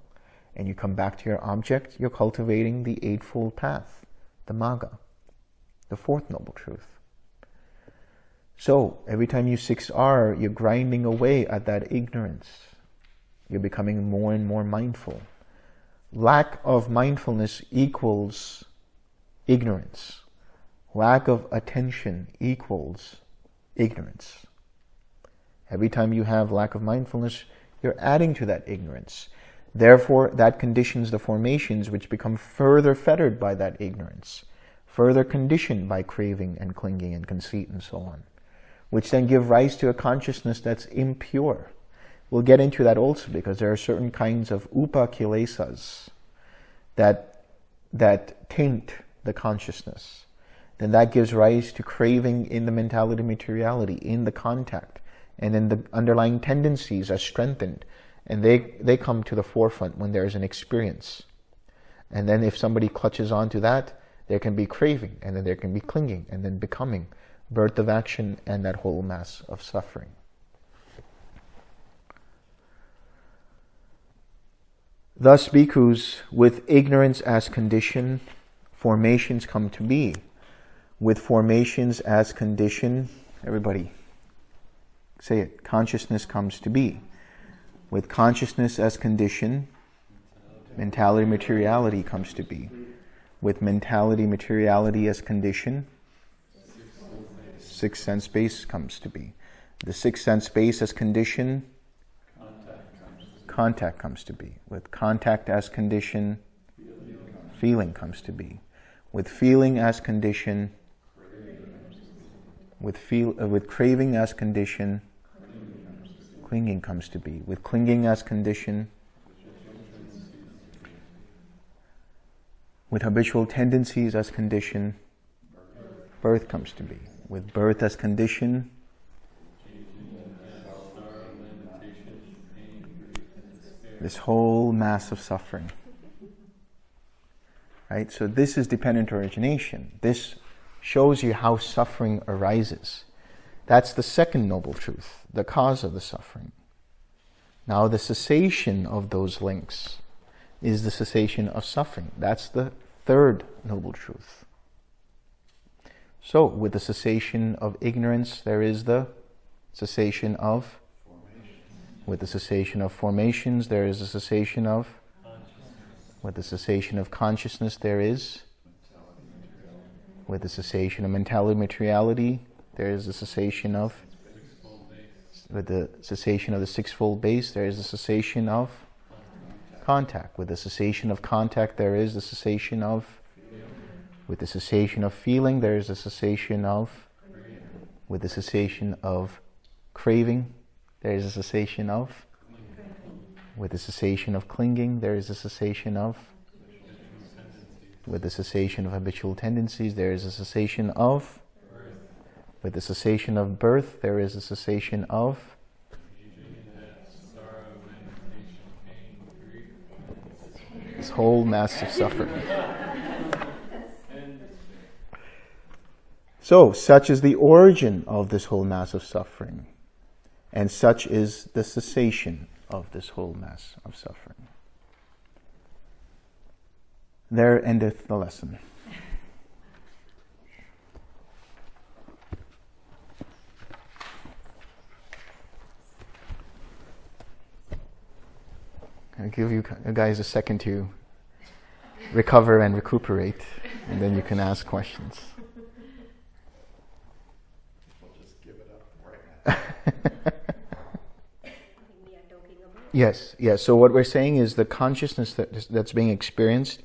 and you come back to your object, you're cultivating the Eightfold Path, the Magga, the Fourth Noble Truth. So every time you 6R, you're grinding away at that ignorance. You're becoming more and more mindful. Lack of mindfulness equals ignorance. Lack of attention equals ignorance. Every time you have lack of mindfulness, you're adding to that ignorance. Therefore, that conditions the formations which become further fettered by that ignorance, further conditioned by craving and clinging and conceit and so on, which then give rise to a consciousness that's impure. We'll get into that also because there are certain kinds of upakilesas that, that taint the consciousness. Then that gives rise to craving in the mentality materiality, in the contact. And then the underlying tendencies are strengthened and they, they come to the forefront when there is an experience. And then if somebody clutches onto that, there can be craving, and then there can be clinging, and then becoming, birth of action, and that whole mass of suffering. Thus, bhikkhus, with ignorance as condition, formations come to be. With formations as condition, everybody say it, consciousness comes to be with consciousness as condition, mentality materiality comes to be. With mentality materiality as condition, sixth sense base comes to be. The sixth sense base as condition, contact comes to be. With contact as condition, feeling comes to be. With feeling as condition, with feel uh, with craving as condition, clinging comes to be. With clinging as condition, with habitual tendencies as condition, birth comes to be. With birth as condition, this whole mass of suffering. Right? So this is dependent origination. This shows you how suffering arises. That's the second noble truth, the cause of the suffering. Now, the cessation of those links is the cessation of suffering. That's the third noble truth. So, with the cessation of ignorance, there is the cessation of. With the cessation of formations, there is a cessation of. With the cessation of consciousness, there is. With the cessation of mentality materiality, there is a cessation of, with the cessation of the sixfold base, there is a cessation of contact. With the cessation of contact, there is the cessation of, feeling. with the cessation of feeling, there is a cessation of, with the cessation of craving, there is a cessation of, with the cessation of clinging, there is a cessation of, with the cessation of habitual tendencies, there is a cessation of, with the cessation of birth, there is a cessation of this whole mass of suffering. So, such is the origin of this whole mass of suffering, and such is the cessation of this whole mass of suffering. There endeth the lesson. I'll give you guys a second to recover and recuperate, and then you can ask questions. [LAUGHS] yes, yes. So what we're saying is the consciousness that is, that's being experienced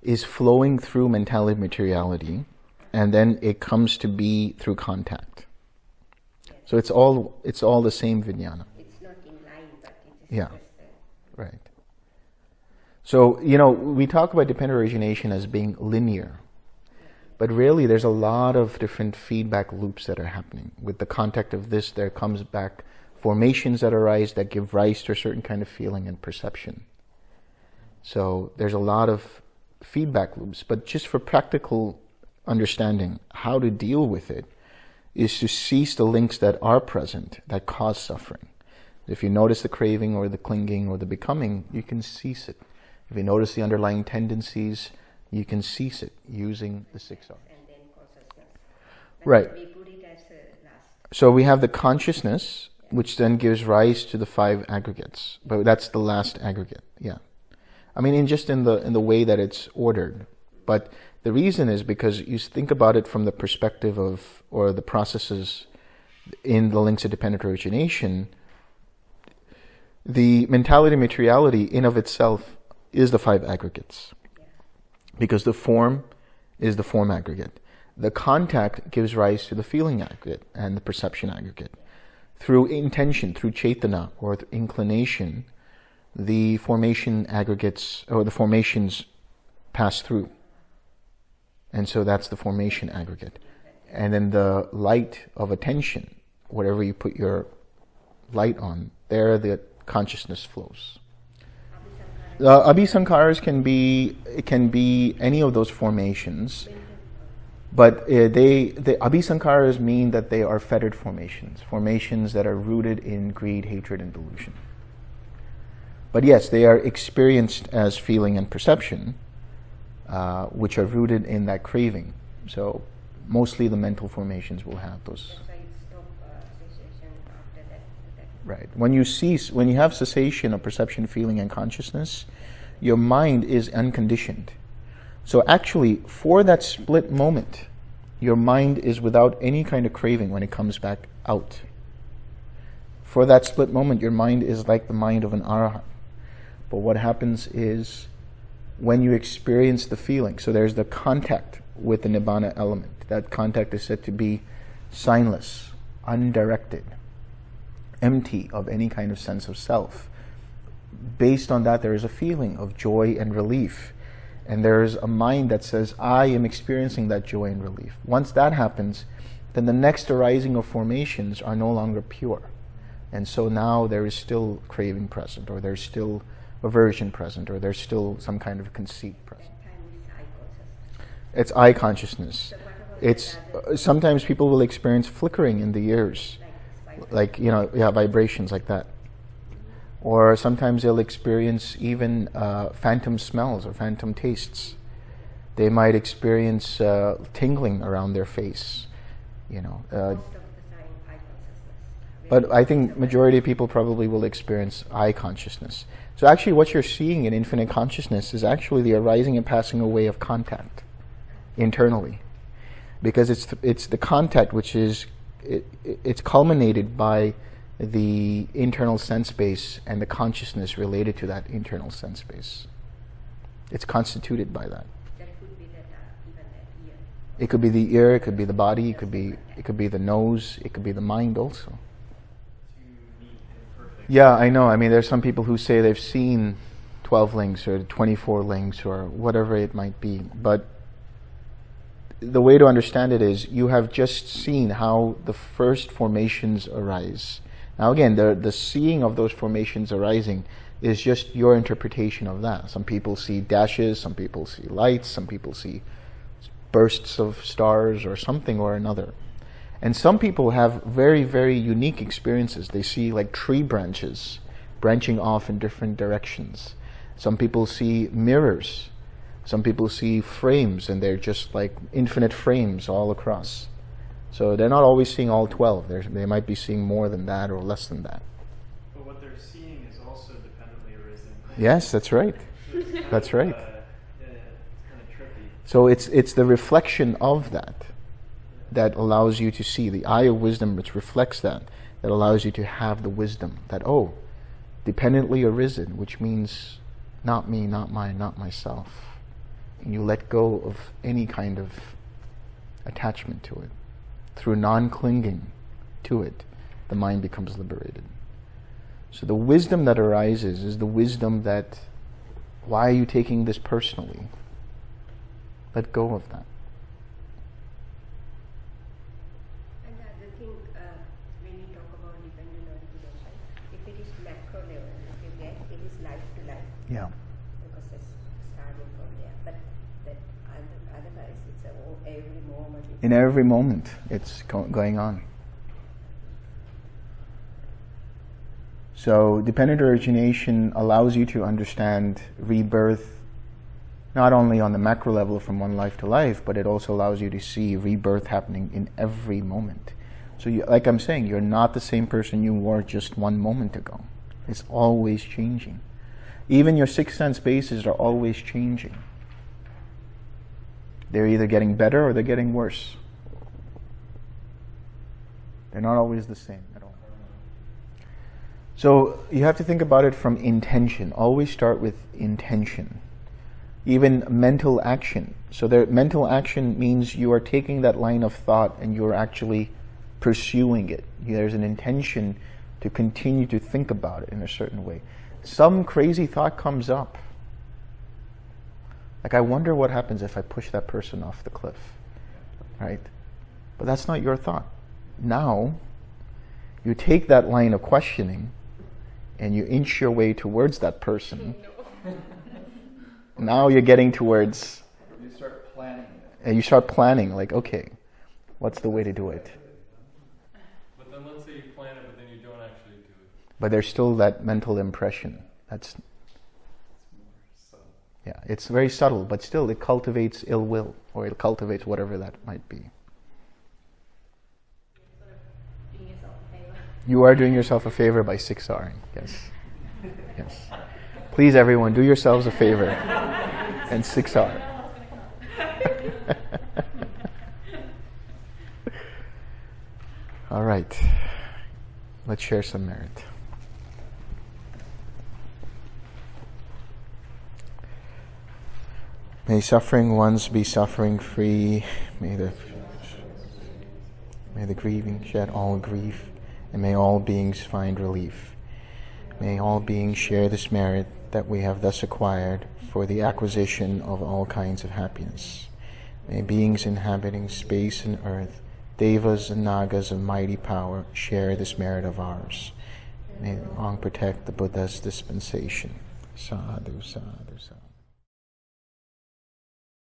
is flowing through mentality materiality, and then it comes to be through contact. So it's all it's all the same vijnana. It's not in line, but it's yeah. So, you know, we talk about dependent origination as being linear. But really, there's a lot of different feedback loops that are happening. With the contact of this, there comes back formations that arise that give rise to a certain kind of feeling and perception. So there's a lot of feedback loops. But just for practical understanding, how to deal with it is to cease the links that are present that cause suffering. If you notice the craving or the clinging or the becoming, you can cease it. If you notice the underlying tendencies, you can cease it using the six R's. And then consciousness. But Right. We put it as a last. So we have the consciousness, which then gives rise to the five aggregates. But that's the last aggregate. Yeah. I mean, in just in the in the way that it's ordered. But the reason is because you think about it from the perspective of or the processes in the links of dependent origination. The mentality materiality in of itself is the five aggregates because the form is the form aggregate. The contact gives rise to the feeling aggregate and the perception aggregate. Through intention, through chetana or th- inclination, the formation aggregates or the formations pass through. And so that's the formation aggregate. And then the light of attention, whatever you put your light on, there the consciousness flows. Uh, abhisankaras can be it can be any of those formations, but uh, they the abhisankaras mean that they are fettered formations, formations that are rooted in greed, hatred, and delusion. But yes, they are experienced as feeling and perception, uh, which are rooted in that craving. So mostly the mental formations will have those. That's why it stop uh, cessation after that. that. Right. When you cease, when you have cessation of perception, feeling, and consciousness, your mind is unconditioned. So actually, for that split moment, your mind is without any kind of craving when it comes back out. For that split moment, your mind is like the mind of an arahant. But what happens is when you experience the feeling, so there's the contact with the nibbana element. That contact is said to be signless, undirected empty of any kind of sense of self. Based on that, there is a feeling of joy and relief. And there is a mind that says, I am experiencing that joy and relief. Once that happens, then the next arising of formations are no longer pure. And so now there is still craving present, or there's still aversion present, or there's still some kind of conceit present. That time is eye consciousness. It's eye consciousness. So what about It's uh, sometimes people will experience flickering in the ears like you know yeah vibrations like that. Or sometimes they'll experience even uh, phantom smells or phantom tastes. They might experience uh, tingling around their face you know uh, Most of the time, eye consciousness. but i think majority of people probably will experience eye consciousness. So actually what you're seeing in infinite consciousness is actually the arising and passing away of contact internally. Because it's the, it's the contact which is it, it- it's culminated by the internal sense base and the consciousness related to that internal sense base. It's constituted by that. That could that uh, that. It could be the ear, it could be the body, it could be it could be the nose, it could be the mind also. too neat and perfect. Yeah, I know. I mean, there's some people who say they've seen 12 links or 24 links or whatever it might be. But the way to understand it is you have just seen how the first formations arise. Now, again, the, the seeing of those formations arising is just your interpretation of that. Some people see dashes, some people see lights, some people see bursts of stars or something or another. And some people have very, very unique experiences. They see like tree branches branching off in different directions. Some people see mirrors. Some people see frames and they're just like infinite frames all across. So they're not always seeing all 12. They're, they might be seeing more than that or less than that. But what they're seeing is also dependently arisen. Yes, that's right. [LAUGHS] That's right. Uh, yeah, it's kind of trippy. So it's, it's the reflection of that that allows you to see the eye of wisdom which reflects that that allows you to have the wisdom that oh dependently arisen which means not me not mine not myself and you let go of any kind of attachment to it. Through non-clinging to it the mind becomes liberated. So the wisdom that arises is the wisdom that why are you taking this personally? Let go of that. And the other thing, uh, when you talk about dependent origination, if it is macro level, if you get, it is life to life yeah because it's starting from there. But that other, otherwise, it's a, o- every moment. It's in every moment it's going on So dependent origination allows you to understand rebirth not only on the macro level from one life to life, but it also allows you to see rebirth happening in every moment. So, you, like I'm saying, you're not the same person you were just one moment ago. It's always changing. Even your sixth sense bases are always changing. They're either getting better or they're getting worse. They're not always the same at all. So you have to think about it from intention. Always start with intention. Even mental action. So there, mental action means you are taking that line of thought and you're actually pursuing it. There's an intention to continue to think about it in a certain way. Some crazy thought comes up. Like, I wonder what happens if I push that person off the cliff. Right? But that's not your thought. Now, you take that line of questioning and you inch your way towards that person. [LAUGHS] now you're getting towards. You start planning. And you start planning, like, okay, what's the way to do it? But then let's say you plan it, but then you don't actually do it. But there's still that mental impression. That's So yeah, it's very subtle, but still it cultivates ill will, or it cultivates whatever that might be. You are doing yourself a favor by six Ring. Yes. Yes. Please, everyone, do yourselves a favor and six R. [LAUGHS] All right. Let's share some merit. May suffering ones be suffering free. May the may the grieving shed all grief, and may all beings find relief. May all beings share this merit that we have thus acquired for the acquisition of all kinds of happiness. May beings inhabiting space and earth, devas and nagas of mighty power, share this merit of ours. May long protect the Buddha's dispensation. Sadhu, sadhu.